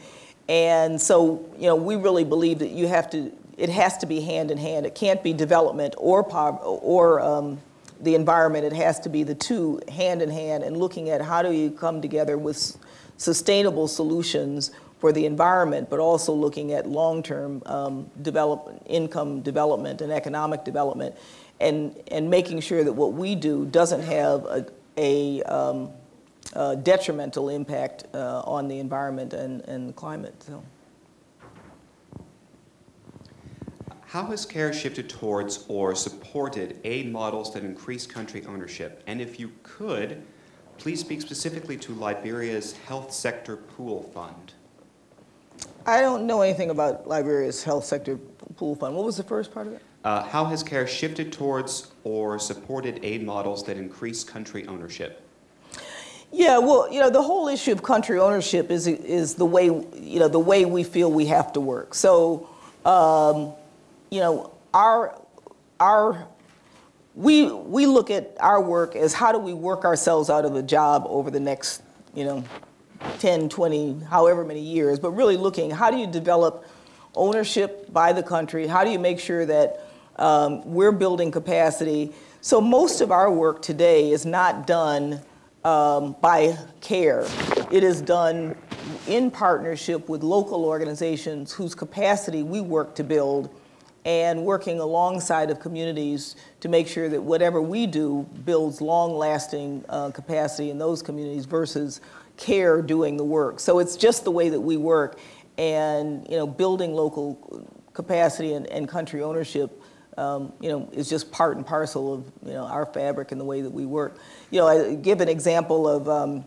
and so, you know, we really believe that you have to it has to be hand in hand. It can't be development or, or um, the environment. It has to be the two hand in hand and looking at how do you come together with sustainable solutions for the environment, but also looking at long-term um, income development and economic development, and, and making sure that what we do doesn't have a, a um, uh, detrimental impact uh, on the environment and, and climate. So. How has CARE shifted towards or supported aid models that increase country ownership? And if you could, please speak specifically to Liberia's Health Sector Pool Fund. I don't know anything about Liberia's health sector pool fund. What was the first part of it? Uh, how has CARE shifted towards or supported aid models that increase country ownership? Yeah, well, you know, the whole issue of country ownership is is the way you know the way we feel we have to work. So, um, you know, our our we we look at our work as how do we work ourselves out of a job over the next you know 10, 20, however many years, but really looking how do you develop ownership by the country? How do you make sure that um, we're building capacity? So most of our work today is not done um, by CARE. It is done in partnership with local organizations whose capacity we work to build and working alongside of communities to make sure that whatever we do builds long-lasting uh, capacity in those communities versus care doing the work. So it's just the way that we work and, you know, building local capacity and, and country ownership, um, you know, is just part and parcel of, you know, our fabric and the way that we work. You know, I give an example of, um,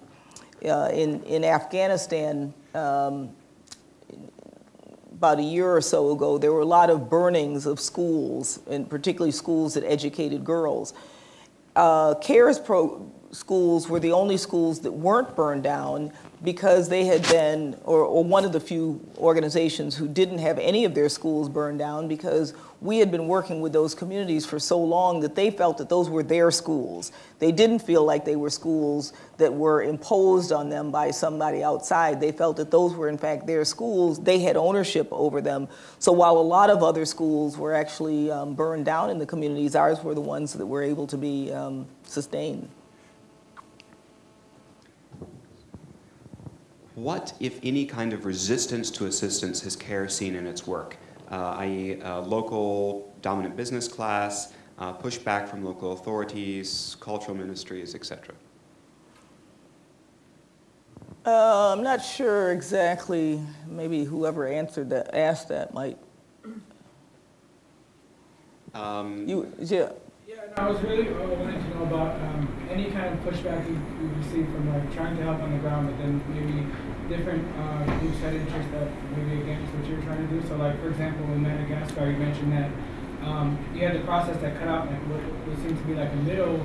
uh, in, in Afghanistan, um, about a year or so ago, there were a lot of burnings of schools, and particularly schools that educated girls. Uh, CARES pro schools were the only schools that weren't burned down because they had been, or, or one of the few organizations who didn't have any of their schools burned down because we had been working with those communities for so long that they felt that those were their schools. They didn't feel like they were schools that were imposed on them by somebody outside. They felt that those were in fact their schools. They had ownership over them. So while a lot of other schools were actually um, burned down in the communities, ours were the ones that were able to be um, sustained. What, if any, kind of resistance to assistance has CARE seen in its work, uh, i.e., uh, local dominant business class, uh, pushback from local authorities, cultural ministries, etc.? Uh, I'm not sure exactly. Maybe whoever answered that, asked that, might. Um, You, yeah. I was really uh, wanting to know about um, any kind of pushback you, you received from like trying to help on the ground, but then maybe different uh, groups had interest that maybe against what you're trying to do. So, like for example, in Madagascar, you mentioned that um, you had the process that cut out like what, what seemed to be like a middle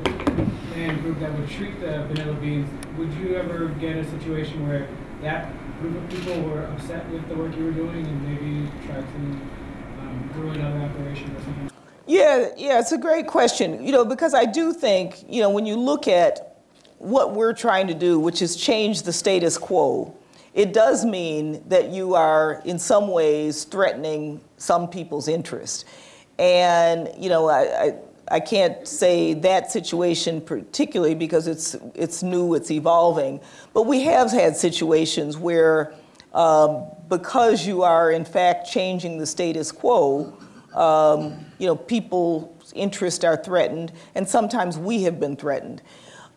man group that would treat the vanilla beans. Would you ever get a situation where that group of people were upset with the work you were doing and maybe try to um, ruin other operations or something? Yeah, yeah, it's a great question. You know, because I do think, you know, when you look at what we're trying to do, which is change the status quo, it does mean that you are in some ways threatening some people's interest. And, you know, I, I, I can't say that situation particularly because it's, it's new, it's evolving, but we have had situations where um, because you are in fact changing the status quo, um, you know, people's interests are threatened, and sometimes we have been threatened.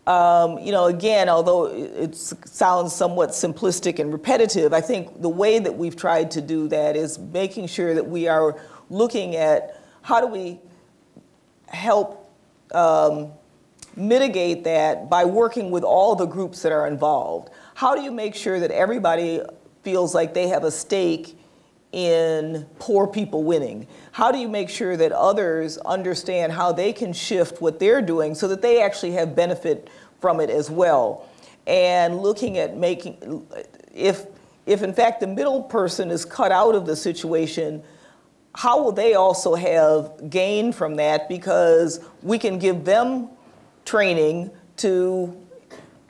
Um, you know, again, although it sounds somewhat simplistic and repetitive, I think the way that we've tried to do that is making sure that we are looking at how do we help um, mitigate that by working with all the groups that are involved. How do you make sure that everybody feels like they have a stake in poor people winning? How do you make sure that others understand how they can shift what they're doing so that they actually have benefit from it as well? And looking at making, if, if in fact the middle person is cut out of the situation, how will they also have gain from that because we can give them training to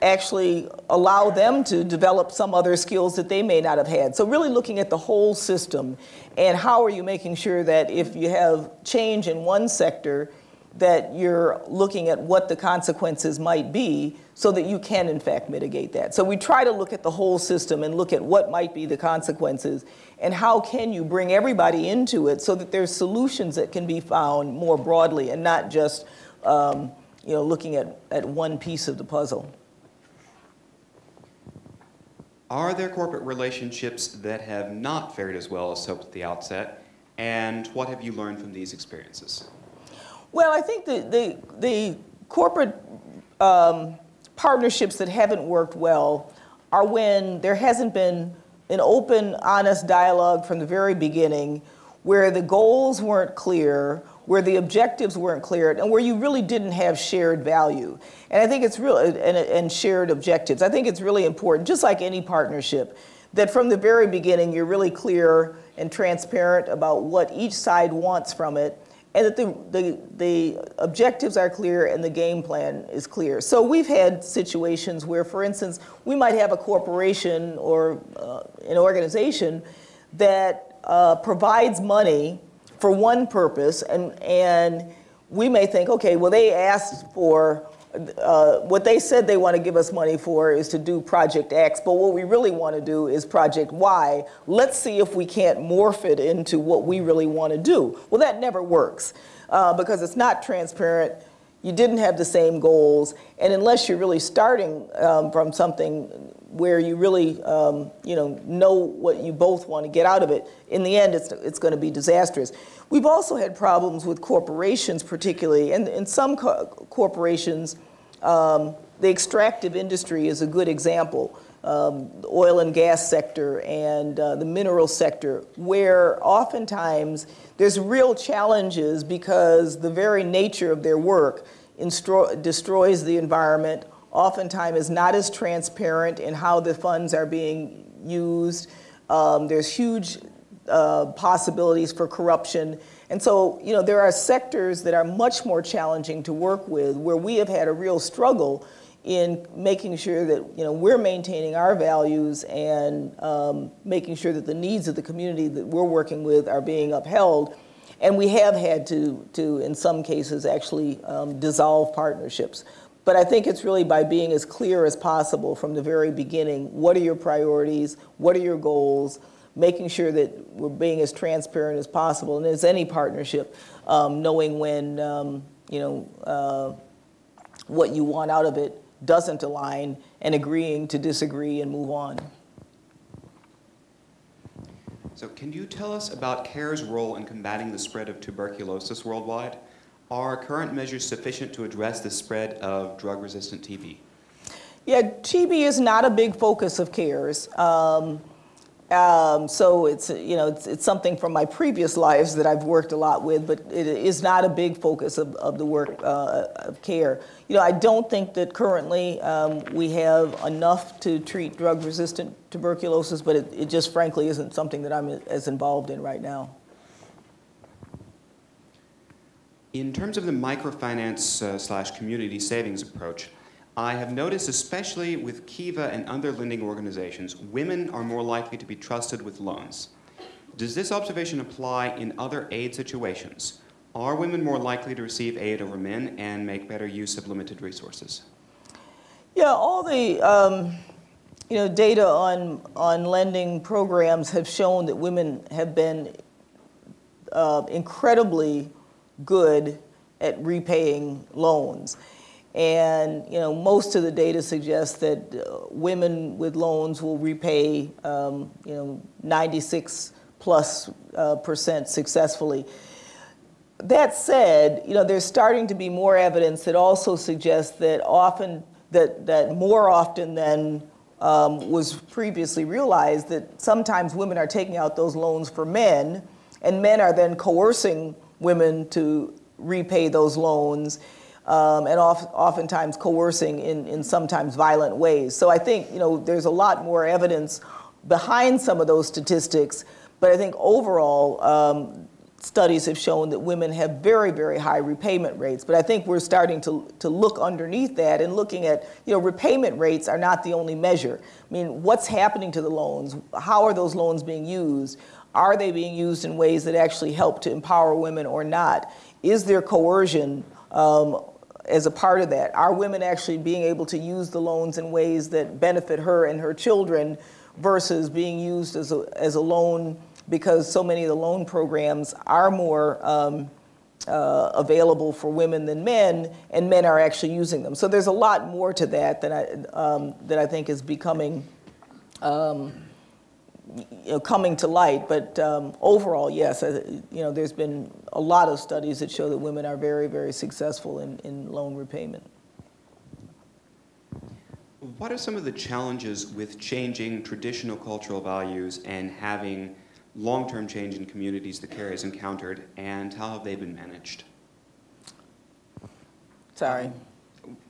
actually allow them to develop some other skills that they may not have had. So really looking at the whole system and how are you making sure that if you have change in one sector, that you're looking at what the consequences might be so that you can in fact mitigate that. So we try to look at the whole system and look at what might be the consequences and how can you bring everybody into it so that there's solutions that can be found more broadly and not just um, you know, looking at, at one piece of the puzzle. Are there corporate relationships that have not fared as well as hoped at the outset? And what have you learned from these experiences? Well, I think the, the, the corporate um, partnerships that haven't worked well are when there hasn't been an open, honest dialogue from the very beginning where the goals weren't clear, where the objectives weren't clear, and where you really didn't have shared value. And I think it's real, and, and shared objectives. I think it's really important, just like any partnership, that from the very beginning you're really clear and transparent about what each side wants from it, and that the, the, the objectives are clear and the game plan is clear. So we've had situations where, for instance, we might have a corporation or uh, an organization that uh, provides money for one purpose, and, and we may think, okay, well, they asked for, uh, what they said they want to give us money for is to do Project X, but what we really want to do is Project Y. Let's see if we can't morph it into what we really want to do. Well, that never works uh, because it's not transparent. You didn't have the same goals, and unless you're really starting um, from something where you really, um, you know, know what you both want to get out of it, in the end, it's, it's going to be disastrous. We've also had problems with corporations particularly, and in some co corporations, um, the extractive industry is a good example, um, the oil and gas sector and uh, the mineral sector, where oftentimes there's real challenges because the very nature of their work destroys the environment, oftentimes is not as transparent in how the funds are being used. Um, there's huge uh, possibilities for corruption. And so, you know, there are sectors that are much more challenging to work with where we have had a real struggle in making sure that, you know, we're maintaining our values and um, making sure that the needs of the community that we're working with are being upheld. And we have had to, to in some cases, actually um, dissolve partnerships. But I think it's really by being as clear as possible from the very beginning. What are your priorities? What are your goals? Making sure that we're being as transparent as possible. And as any partnership, um, knowing when, um, you know, uh, what you want out of it doesn't align and agreeing to disagree and move on. So can you tell us about CARE's role in combating the spread of tuberculosis worldwide? Are current measures sufficient to address the spread of drug-resistant TB? Yeah, TB is not a big focus of CARES. Um, um, so it's, you know, it's, it's, something from my previous lives that I've worked a lot with, but it is not a big focus of, of the work uh, of CARE. You know, I don't think that currently um, we have enough to treat drug-resistant tuberculosis, but it, it just frankly isn't something that I'm as involved in right now. In terms of the microfinance uh, slash community savings approach, I have noticed, especially with Kiva and other lending organizations, women are more likely to be trusted with loans. Does this observation apply in other aid situations? Are women more likely to receive aid over men and make better use of limited resources? Yeah, all the um, you know data on on lending programs have shown that women have been uh, incredibly good at repaying loans. And you know, most of the data suggests that uh, women with loans will repay um, you know 96 plus uh, percent successfully. That said, you know, there's starting to be more evidence that also suggests that often that that more often than um, was previously realized that sometimes women are taking out those loans for men, and men are then coercing women to repay those loans um, and oft, oftentimes coercing in, in sometimes violent ways. So I think you know there's a lot more evidence behind some of those statistics, but I think overall um, studies have shown that women have very, very high repayment rates. But I think we're starting to, to look underneath that and looking at, you know, repayment rates are not the only measure. I mean, what's happening to the loans? How are those loans being used? Are they being used in ways that actually help to empower women or not? Is there coercion um, as a part of that. Are women actually being able to use the loans in ways that benefit her and her children versus being used as a, as a loan because so many of the loan programs are more um, uh, available for women than men, and men are actually using them. So there's a lot more to that that I, um, that I think is becoming, um, you know, coming to light. But um, overall, yes, uh, you know, there's been a lot of studies that show that women are very, very successful in, in loan repayment. What are some of the challenges with changing traditional cultural values and having long-term change in communities that CARE has encountered, and how have they been managed? Sorry.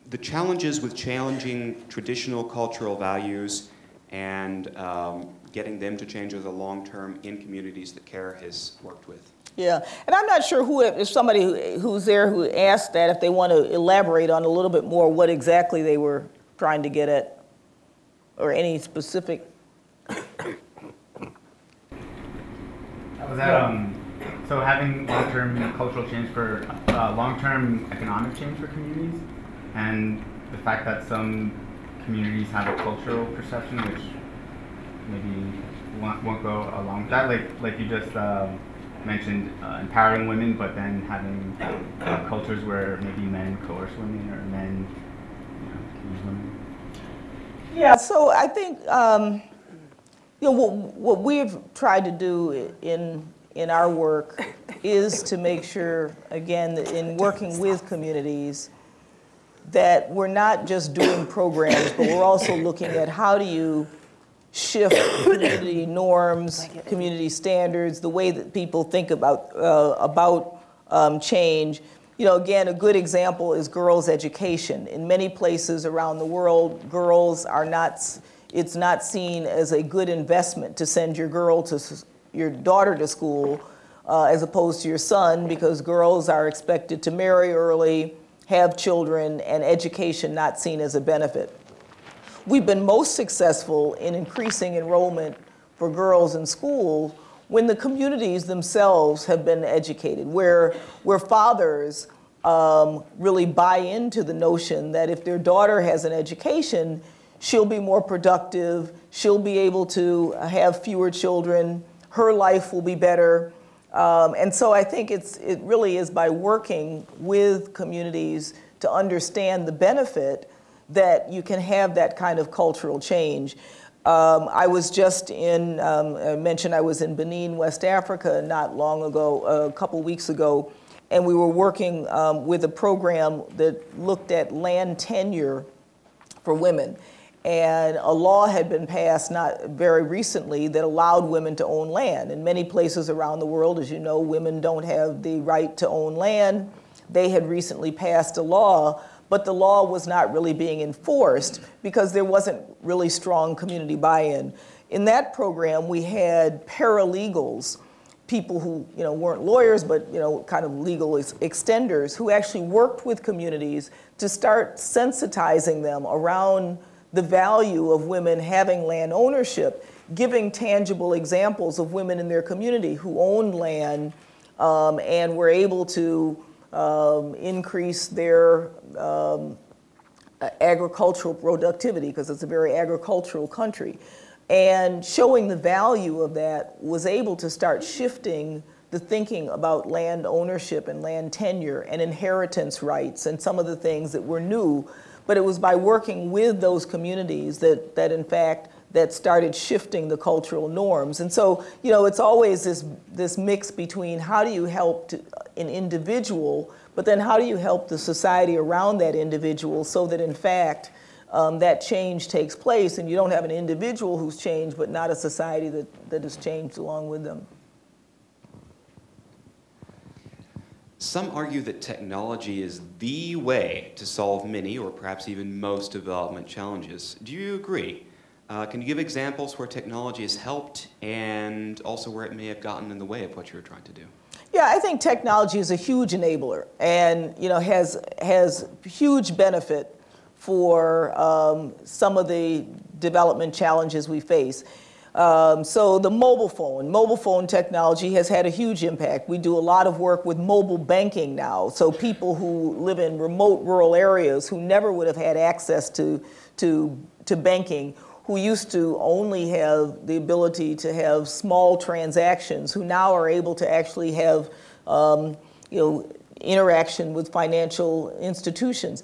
The challenges with challenging traditional cultural values and um, getting them to change over the long term in communities that CARE has worked with. Yeah, and I'm not sure who, if somebody who's there who asked that, if they want to elaborate on a little bit more what exactly they were trying to get at, or any specific. Was that um, so having long-term cultural change for uh, long-term economic change for communities, and the fact that some communities have a cultural perception which maybe won't, won't go along with that, like like you just um, mentioned, uh, empowering women, but then having uh, cultures where maybe men coerce women or men you know, use women. Yeah, so I think, um, you know, what, what we've tried to do in, in our work is to make sure, again, that in working with communities, that we're not just doing programs, but we're also looking at how do you shift community norms, community standards, the way that people think about, uh, about um, change. You know, again, a good example is girls' education. In many places around the world, girls are not, it's not seen as a good investment to send your girl to, your daughter to school uh, as opposed to your son because girls are expected to marry early, have children, and education not seen as a benefit. We've been most successful in increasing enrollment for girls in school when the communities themselves have been educated, where, where fathers um, really buy into the notion that if their daughter has an education, she'll be more productive, she'll be able to have fewer children, her life will be better. Um, and so I think it's, it really is by working with communities to understand the benefit that you can have that kind of cultural change. Um, I was just in, um, I mentioned I was in Benin, West Africa not long ago, a couple weeks ago, and we were working um, with a program that looked at land tenure for women. And a law had been passed not very recently that allowed women to own land. In many places around the world, as you know, women don't have the right to own land. They had recently passed a law but the law was not really being enforced because there wasn't really strong community buy-in. In that program, we had paralegals, people who you know weren't lawyers, but you know kind of legal ex extenders, who actually worked with communities to start sensitizing them around the value of women having land ownership, giving tangible examples of women in their community who owned land um, and were able to um, increase their um, agricultural productivity because it's a very agricultural country. And showing the value of that was able to start shifting the thinking about land ownership and land tenure and inheritance rights and some of the things that were new. But it was by working with those communities that, that in fact, that started shifting the cultural norms. And so, you know, it's always this, this mix between how do you help to, an individual but then how do you help the society around that individual so that in fact um, that change takes place and you don't have an individual who's changed but not a society that, that has changed along with them. Some argue that technology is the way to solve many or perhaps even most development challenges. Do you agree? Uh, can you give examples where technology has helped and also where it may have gotten in the way of what you were trying to do? Yeah, I think technology is a huge enabler and you know has has huge benefit for um, some of the development challenges we face. Um, so the mobile phone, mobile phone technology has had a huge impact. We do a lot of work with mobile banking now. So people who live in remote rural areas who never would have had access to, to, to banking, who used to only have the ability to have small transactions, who now are able to actually have, um, you know, interaction with financial institutions.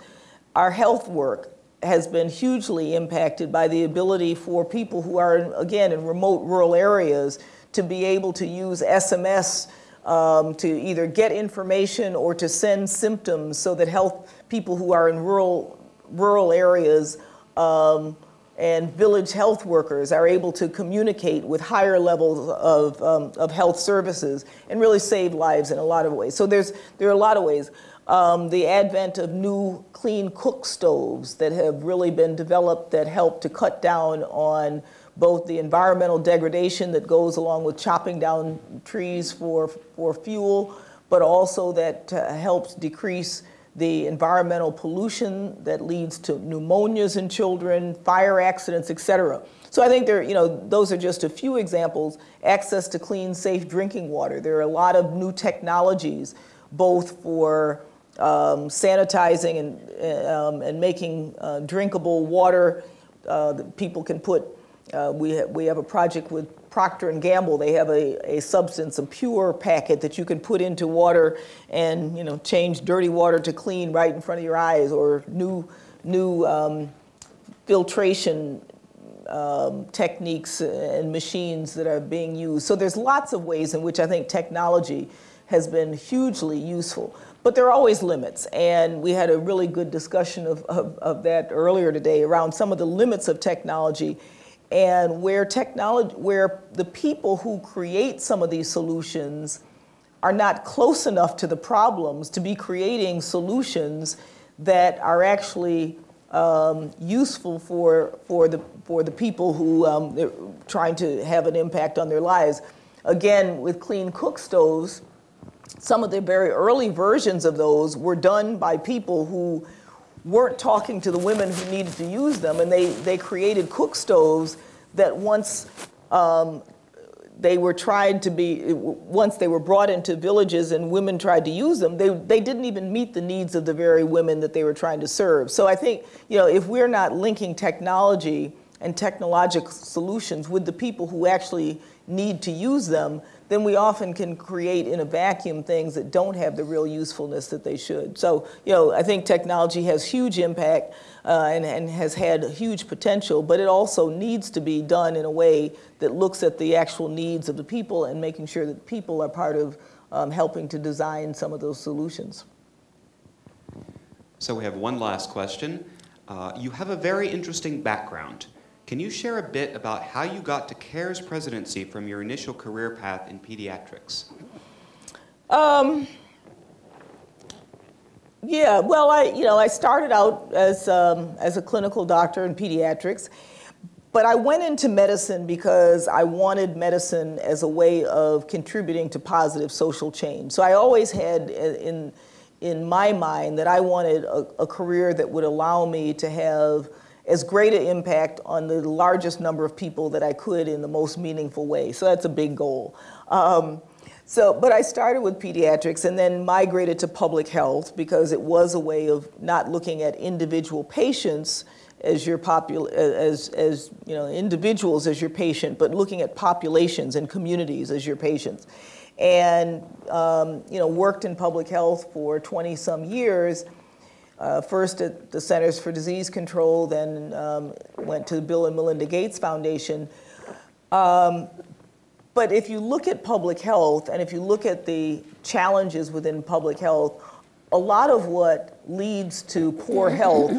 Our health work has been hugely impacted by the ability for people who are, again, in remote rural areas to be able to use SMS um, to either get information or to send symptoms so that health people who are in rural, rural areas um, and village health workers are able to communicate with higher levels of, um, of health services and really save lives in a lot of ways. So there's, there are a lot of ways. Um, the advent of new clean cook stoves that have really been developed that help to cut down on both the environmental degradation that goes along with chopping down trees for, for fuel, but also that uh, helps decrease the environmental pollution that leads to pneumonias in children, fire accidents, et cetera. So I think there, you know, those are just a few examples. Access to clean, safe drinking water. There are a lot of new technologies, both for um, sanitizing and, um, and making uh, drinkable water uh, that people can put. Uh, we, ha we have a project with Procter & Gamble, they have a, a substance, a pure packet that you can put into water and you know change dirty water to clean right in front of your eyes or new, new um, filtration um, techniques and machines that are being used. So there's lots of ways in which I think technology has been hugely useful. But there are always limits, and we had a really good discussion of, of, of that earlier today around some of the limits of technology and where technology, where the people who create some of these solutions are not close enough to the problems to be creating solutions that are actually um, useful for, for, the, for the people who um, are trying to have an impact on their lives. Again, with clean cook stoves, some of the very early versions of those were done by people who weren't talking to the women who needed to use them, and they, they created cook stoves that once um, they were tried to be, once they were brought into villages and women tried to use them, they, they didn't even meet the needs of the very women that they were trying to serve. So I think, you know, if we're not linking technology and technological solutions with the people who actually need to use them, then we often can create in a vacuum things that don't have the real usefulness that they should. So, you know, I think technology has huge impact uh, and, and has had huge potential, but it also needs to be done in a way that looks at the actual needs of the people and making sure that people are part of um, helping to design some of those solutions. So we have one last question. Uh, you have a very interesting background. Can you share a bit about how you got to CARE's presidency from your initial career path in pediatrics? Um, yeah, well, I, you know, I started out as, um, as a clinical doctor in pediatrics, but I went into medicine because I wanted medicine as a way of contributing to positive social change. So I always had in, in my mind that I wanted a, a career that would allow me to have as great an impact on the largest number of people that I could in the most meaningful way. So that's a big goal. Um, so, but I started with pediatrics and then migrated to public health because it was a way of not looking at individual patients as your popul as as you know individuals as your patient, but looking at populations and communities as your patients. And um, you know worked in public health for 20 some years uh, first at the Centers for Disease Control, then um, went to the Bill and Melinda Gates Foundation. Um, but if you look at public health and if you look at the challenges within public health, a lot of what leads to poor health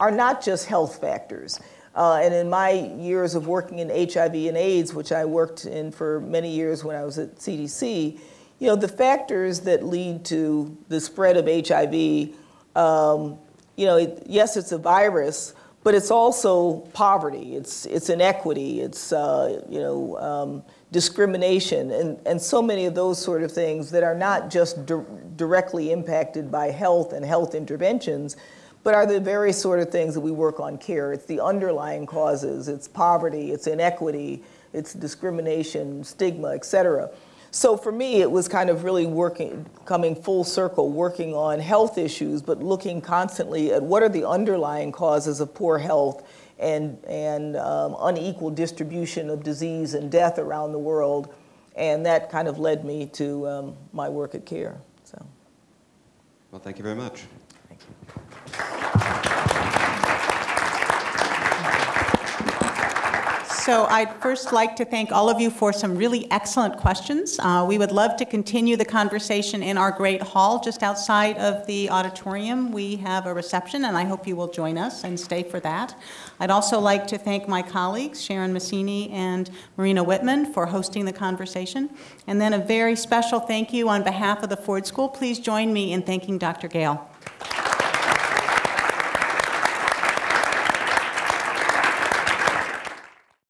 are not just health factors. Uh, and in my years of working in HIV and AIDS, which I worked in for many years when I was at CDC, you know, the factors that lead to the spread of HIV um, you know, it, yes, it's a virus, but it's also poverty, it's, it's inequity, it's, uh, you know, um, discrimination, and, and so many of those sort of things that are not just di directly impacted by health and health interventions, but are the very sort of things that we work on care. It's the underlying causes, it's poverty, it's inequity, it's discrimination, stigma, et cetera. So for me, it was kind of really working, coming full circle, working on health issues, but looking constantly at what are the underlying causes of poor health and, and um, unequal distribution of disease and death around the world. And that kind of led me to um, my work at CARE. So. Well, thank you very much. So I'd first like to thank all of you for some really excellent questions. Uh, We would love to continue the conversation in our great hall just outside of the auditorium. We have a reception, and I hope you will join us and stay for that. I'd also like to thank my colleagues, Sharon Maccini and Marina Whitman, for hosting the conversation. And then a very special thank you on behalf of the Ford School. Please join me in thanking Dr. Gayle.